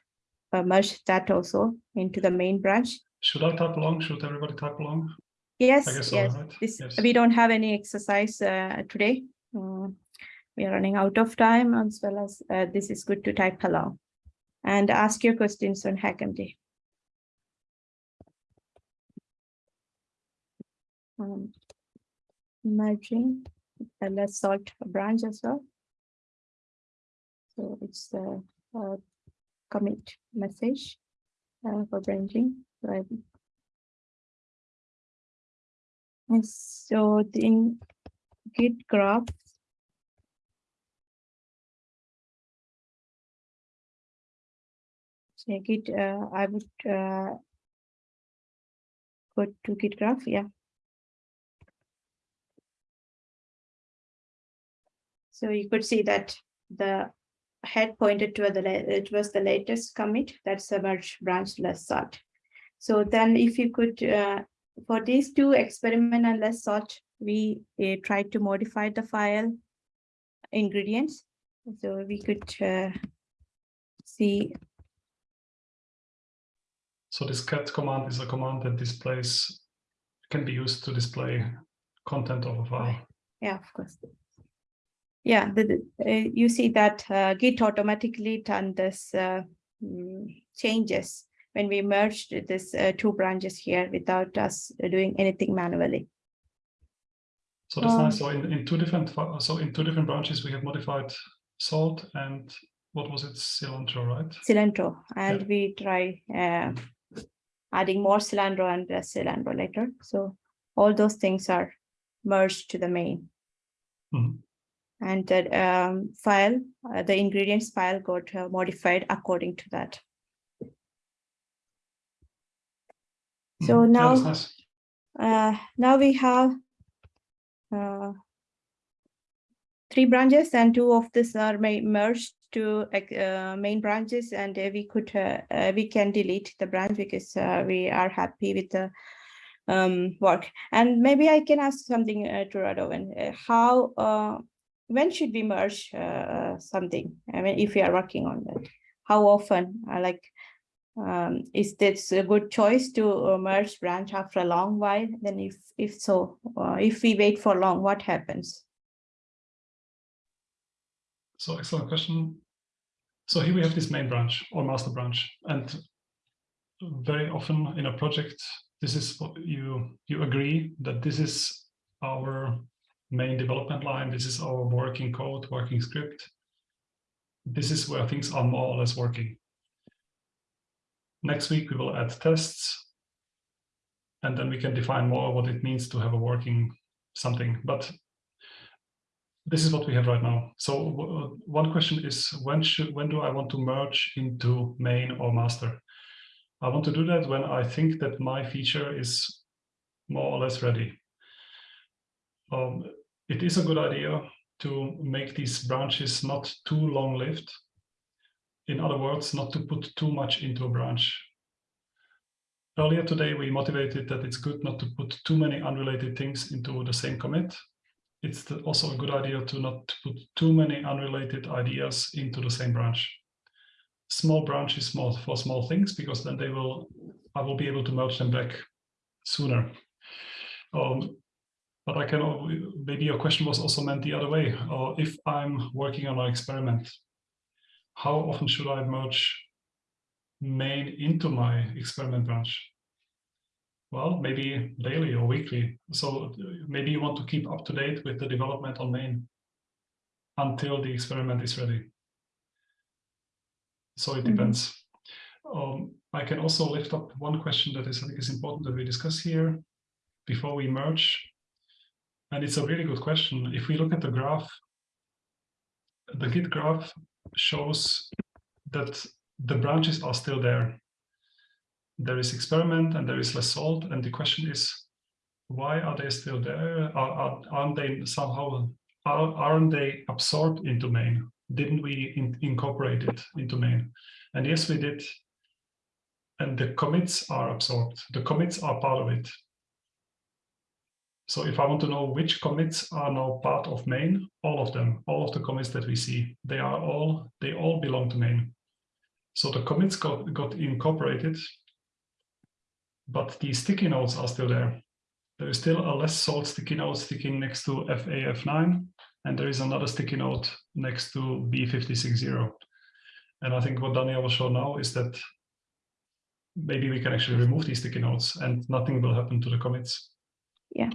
uh, merge that also into the main branch. Should I type along? Should everybody type along? Yes, yes. This, yes. We don't have any exercise uh, today. Mm, we are running out of time as well as uh, this is good to type along and ask your questions on HackMD. Um, merging a less salt branch as well. So it's the uh, commit message uh, for branching. And so in Git graph, so Git, uh, I would uh, go to Git graph, yeah. So you could see that the head pointed to the it was the latest commit that's a merge branch less salt. So then if you could, uh, for these two experiment and less salt, we uh, tried to modify the file ingredients. So we could uh, see. So this cat command is a command that displays, can be used to display content of a file. Yeah, of course. Yeah, the, uh, you see that uh, Git automatically done this uh, mm, changes when we merged this uh, two branches here without us doing anything manually. So that's um, nice. So in, in two different so in two different branches we have modified salt and what was it cilantro, right? Cilantro, and yeah. we try uh, adding more cilantro and less cilantro later. So all those things are merged to the main. Mm -hmm and that um, file, uh, the ingredients file got uh, modified according to that. So mm, now, nice. uh, now we have uh, three branches and two of these are merged to uh, main branches and we could uh, we can delete the branch because we are happy with the um, work. And maybe I can ask something to Radovan. how when should we merge uh, something? I mean, if we are working on that, how often? Uh, like, um, is this a good choice to uh, merge branch after a long while? Then, if if so, uh, if we wait for long, what happens? So, excellent question. So here we have this main branch or master branch, and very often in a project, this is what you you agree that this is our main development line. This is our working code, working script. This is where things are more or less working. Next week, we will add tests. And then we can define more what it means to have a working something. But this is what we have right now. So one question is, when should when do I want to merge into main or master? I want to do that when I think that my feature is more or less ready. Um, it is a good idea to make these branches not too long-lived. In other words, not to put too much into a branch. Earlier today, we motivated that it's good not to put too many unrelated things into the same commit. It's also a good idea to not put too many unrelated ideas into the same branch. Small branches small for small things because then they will, I will be able to merge them back sooner. Um, but I can, maybe your question was also meant the other way. Or if I'm working on an experiment, how often should I merge main into my experiment branch? Well, maybe daily or weekly. So maybe you want to keep up to date with the development on main until the experiment is ready. So it mm -hmm. depends. Um, I can also lift up one question that is, I think is important that we discuss here before we merge. And it's a really good question. If we look at the graph, the Git graph shows that the branches are still there. There is experiment and there is less salt. And the question is, why are they still there? Are, are, aren't they somehow, are, aren't they absorbed into main? Didn't we in, incorporate it into main? And yes, we did. And the commits are absorbed. The commits are part of it. So if I want to know which commits are now part of main, all of them, all of the commits that we see, they are all, they all belong to main. So the commits got, got incorporated, but the sticky notes are still there. There is still a less salt sticky note sticking next to FAF9, and there is another sticky note next to B560. And I think what Daniel will show now is that maybe we can actually remove these sticky notes and nothing will happen to the commits. Yeah.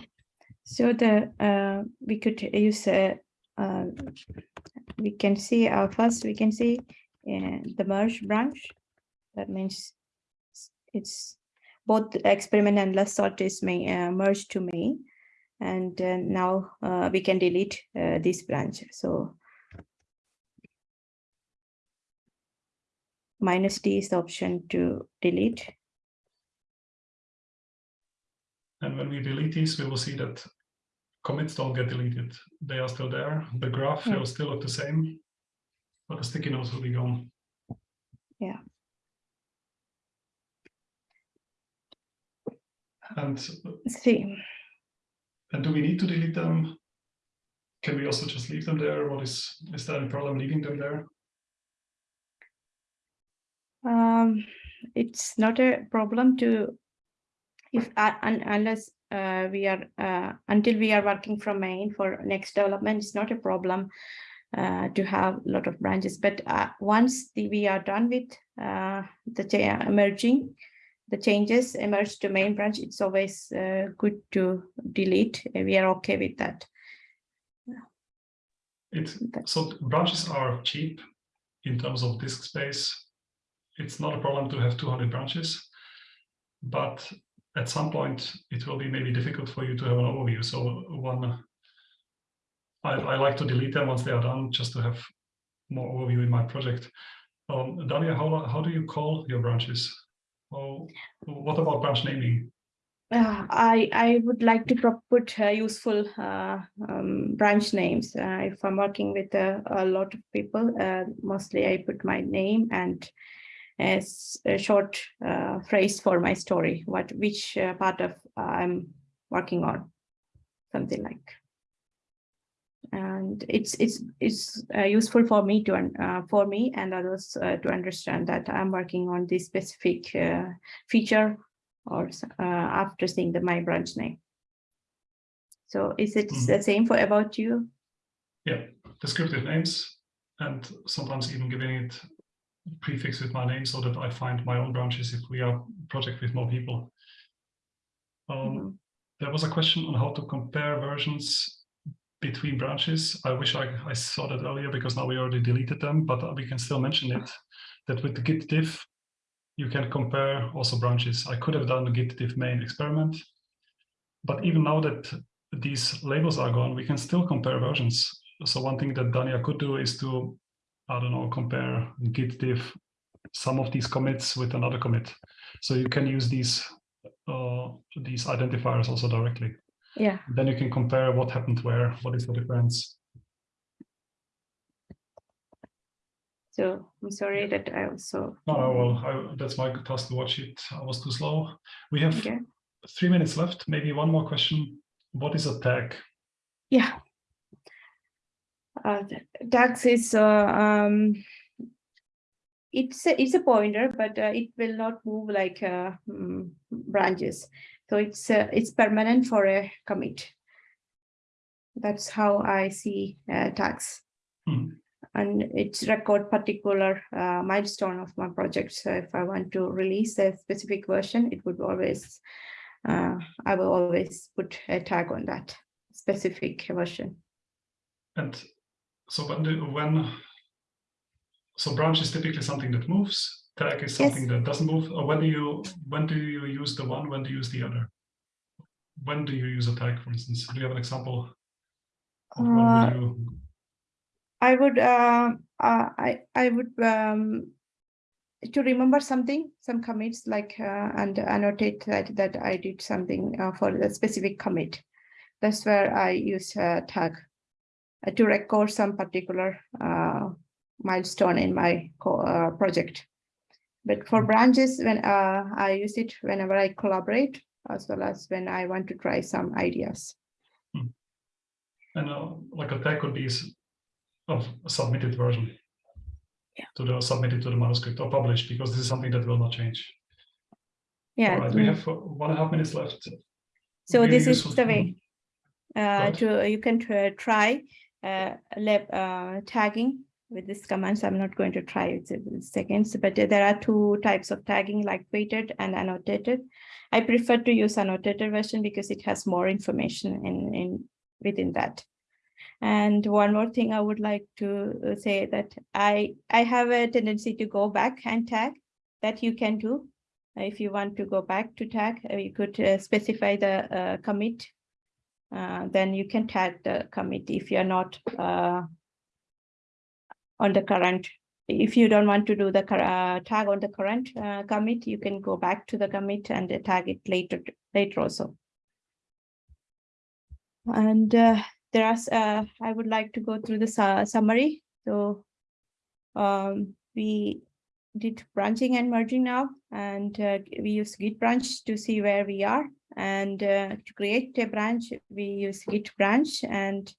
So the uh, we could use a uh, we can see our first we can see uh, the merge branch. That means it's both experiment and less salt is may uh, merge to me, and uh, now uh, we can delete uh, this branch. So minus D is the option to delete. And when we delete these, we will see that commits don't get deleted. They are still there. The graph Yeah. will still look the same, but the sticky notes will be gone. Yeah. And, See, and do we need to delete them? Can we also just leave them there? What is, is there any problem leaving them there? um, it's not a problem to if uh, un, unless uh, we are uh, until we are working from main for next development it's not a problem uh, to have a lot of branches. But uh, once the, we are done with uh, the cha- merging the changes emerge to main branch it's always uh, good to delete. We are okay with that. It, so branches are cheap in terms of disk space. It's not a problem to have 200 branches, but at some point it will be maybe difficult for you to have an overview. So one, I, I like to delete them once they are done, just to have more overview in my project. Um, how, how do you call your branches? Oh, what about branch naming? Uh, I I would like to put uh, useful uh, um, branch names. Uh, if I'm working with a, a lot of people, uh, mostly I put my name and as a short uh, phrase for my story. What which uh, part of I'm working on, something like. And it's it's it's uh, useful for me to uh, for me and others uh, to understand that I'm working on this specific uh, feature or uh, after seeing the my branch name. So is it Mhm. the same for about you? Yeah, descriptive names and sometimes even giving it prefix with my name so that I find my own branches if we are project with more people. Um, Mhm. There was a question on how to compare versions between branches. I wish I, I saw that earlier because now we already deleted them, but we can still mention it, that with the git diff, you can compare also branches. I could have done the git diff main experiment, but even now that these labels are gone, we can still compare versions. So one thing that Dania could do is to, I don't know, compare git diff some of these commits with another commit. So you can use these uh, these identifiers also directly. Yeah, Then you can compare what happened where, what is the difference. so I'm sorry that I also. No, well, I, that's my task to watch it. I was too slow. We have Okay. three minutes left. Maybe one more question. What is a tag? Yeah. Uh, tags is, uh, um, it's a, it's a pointer, but uh, it will not move like uh, mm, branches. So it's uh, it's permanent for a commit. That's how I see uh, tags. Hmm. And it's record particular uh, milestone of my project. So if I want to release a specific version, it would always, uh, I will always put a tag on that specific version. And so when, when so branch is typically something that moves tag is something yes. that doesn't move? Or when do you when do you use the one? When do you use the other? When do you use a tag, for instance? Do you have an example? Uh, you... I would uh, uh, I I would um, to remember something, some commits like uh, and annotate that that I did something uh, for the specific commit. That's where I use a tag uh, to record some particular milestone in my project. But for branches, when uh, I use it whenever I collaborate, as well as when I want to try some ideas. Hmm. And uh, like a tag could be of a submitted version yeah. to the submitted to the manuscript or published, because this is something that will not change. Yeah. All right, we have uh, one and a half minutes left. So really this is the way uh, to you can try uh, lab uh, tagging with this command. So I'm not going to try it in seconds, but there are two types of tagging like weighted and annotated. I prefer to use annotated version because it has more information in, in within that. And one more thing I would like to uh, say that I, I have a tendency to go back and tag that you can do. If you want to go back to tag, uh, you could uh, specify the uh, commit. Uh, then you can tag the commit if you're not uh, on the current. If you don't want to do the uh, tag on the current uh, commit, you can go back to the commit and tag it later, later also. And uh, there are, I would like to go through the su summary. So um, we did branching and merging now, and we use git branch to see where we are. And uh, to create a branch, we use git branch and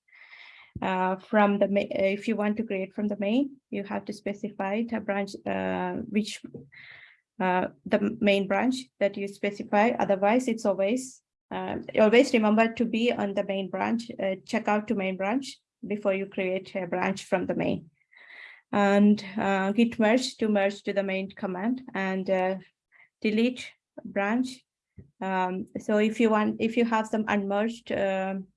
uh, from the if you want to create from the main, you have to specify the branch uh, which uh, the main branch that you specify. Otherwise, it's always uh, always remember to be on the main branch. Uh, check out to main branch before you create a branch from the main. And uh, git merge to merge to the main command and delete branch. Um, so if you want, if you have some unmerged um,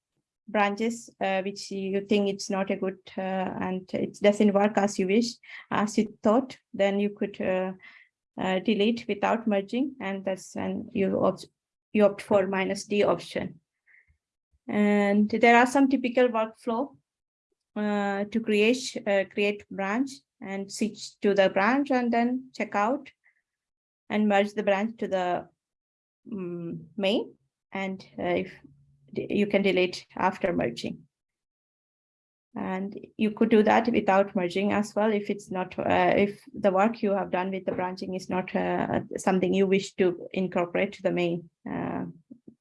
branches uh, which you think it's not a good uh, and it doesn't work as you wish as you thought then you could uh, uh delete without merging and that's when you opt you opt for minus d option. And there are some typical workflow uh, to create uh, create branch and switch to the branch and then check out and merge the branch to the um, main and if you can delete after merging. And you could do that without merging as well if it's not, uh, if the work you have done with the branching is not uh, something you wish to incorporate to the main, uh,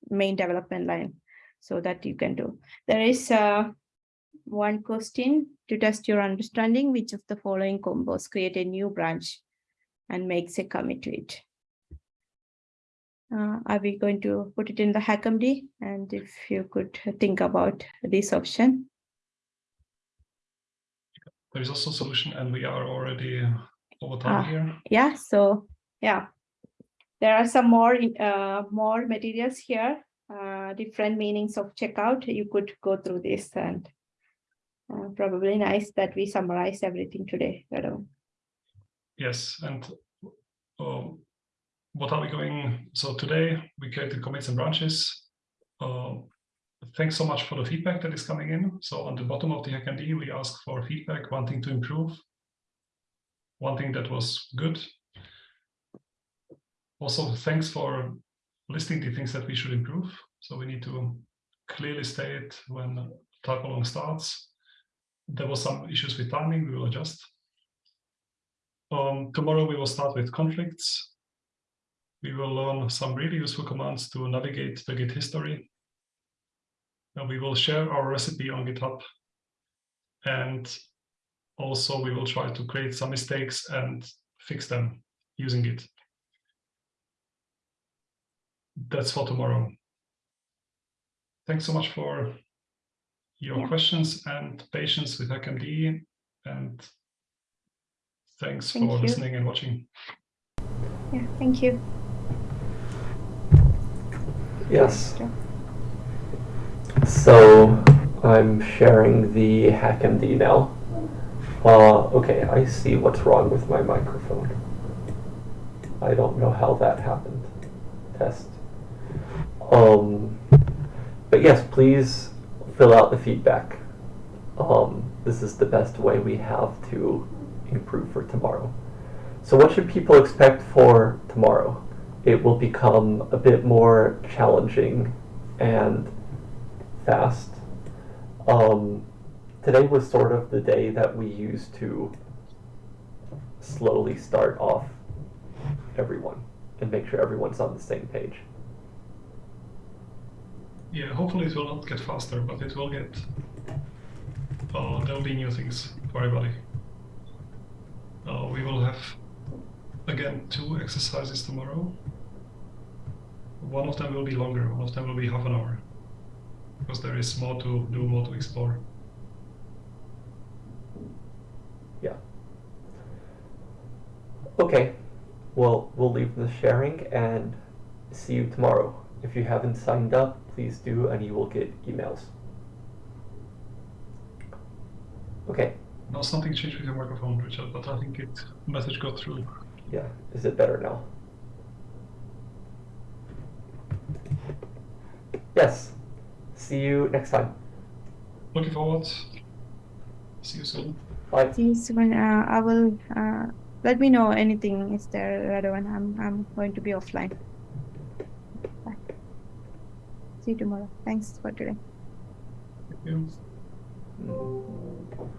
main development line so that you can do. There is uh, one question to test your understanding, which of the following combos create a new branch and makes a commit to it. Uh, are we going to put it in the HackMD? And if you could think about this option. There is also a solution and we are already over time uh, here. Yeah, so yeah, there are some more uh, more materials here, uh, different meanings of checkout. You could go through this and uh, probably nice that we summarize everything today. Yes, and um, what are we going? So today we created commits and branches. Uh, thanks so much for the feedback that is coming in. So on the bottom of the HackMD, we ask for feedback, one thing to improve, one thing that was good. Also, thanks for listing the things that we should improve. So we need to clearly state when type along starts. There was some issues with timing, we will adjust. Um, tomorrow we will start with conflicts we will learn some really useful commands to navigate the Git history. And we will share our recipe on GitHub. And also we will try to create some mistakes and fix them using Git. That's for tomorrow. Thanks so much for your yeah. questions and patience with HackMD. And thanks Thank for you. listening and watching. Yeah, thank you. Yes. So I'm sharing the HackMD now. Uh, okay, I see what's wrong with my microphone. I don't know how that happened. Test. Um, but yes, please fill out the feedback. Um, this is the best way we have to improve for tomorrow. So what should people expect for tomorrow? It will become a bit more challenging and fast. Um, today was sort of the day that we used to slowly start off everyone and make sure everyone's on the same page. Yeah, hopefully it will not get faster, but it will get. Uh, there will be new things for everybody. Uh, we will have again two exercises tomorrow. One of them will be longer. One of them will be half an hour, because there is more to do, more to explore. Yeah. Okay. Well, we'll leave the sharing and see you tomorrow. If you haven't signed up, please do, and you will get emails. Okay. Now something changed with your microphone, Richard, but I think it message got through. Yeah. Is it better now? Yes. See you next time. Looking forward. See you soon. Bye. See you soon. Uh, I will, uh, let me know anything is there relevant. I'm, I'm going to be offline. Bye. See you tomorrow. Thanks for today. Thank you. Mm.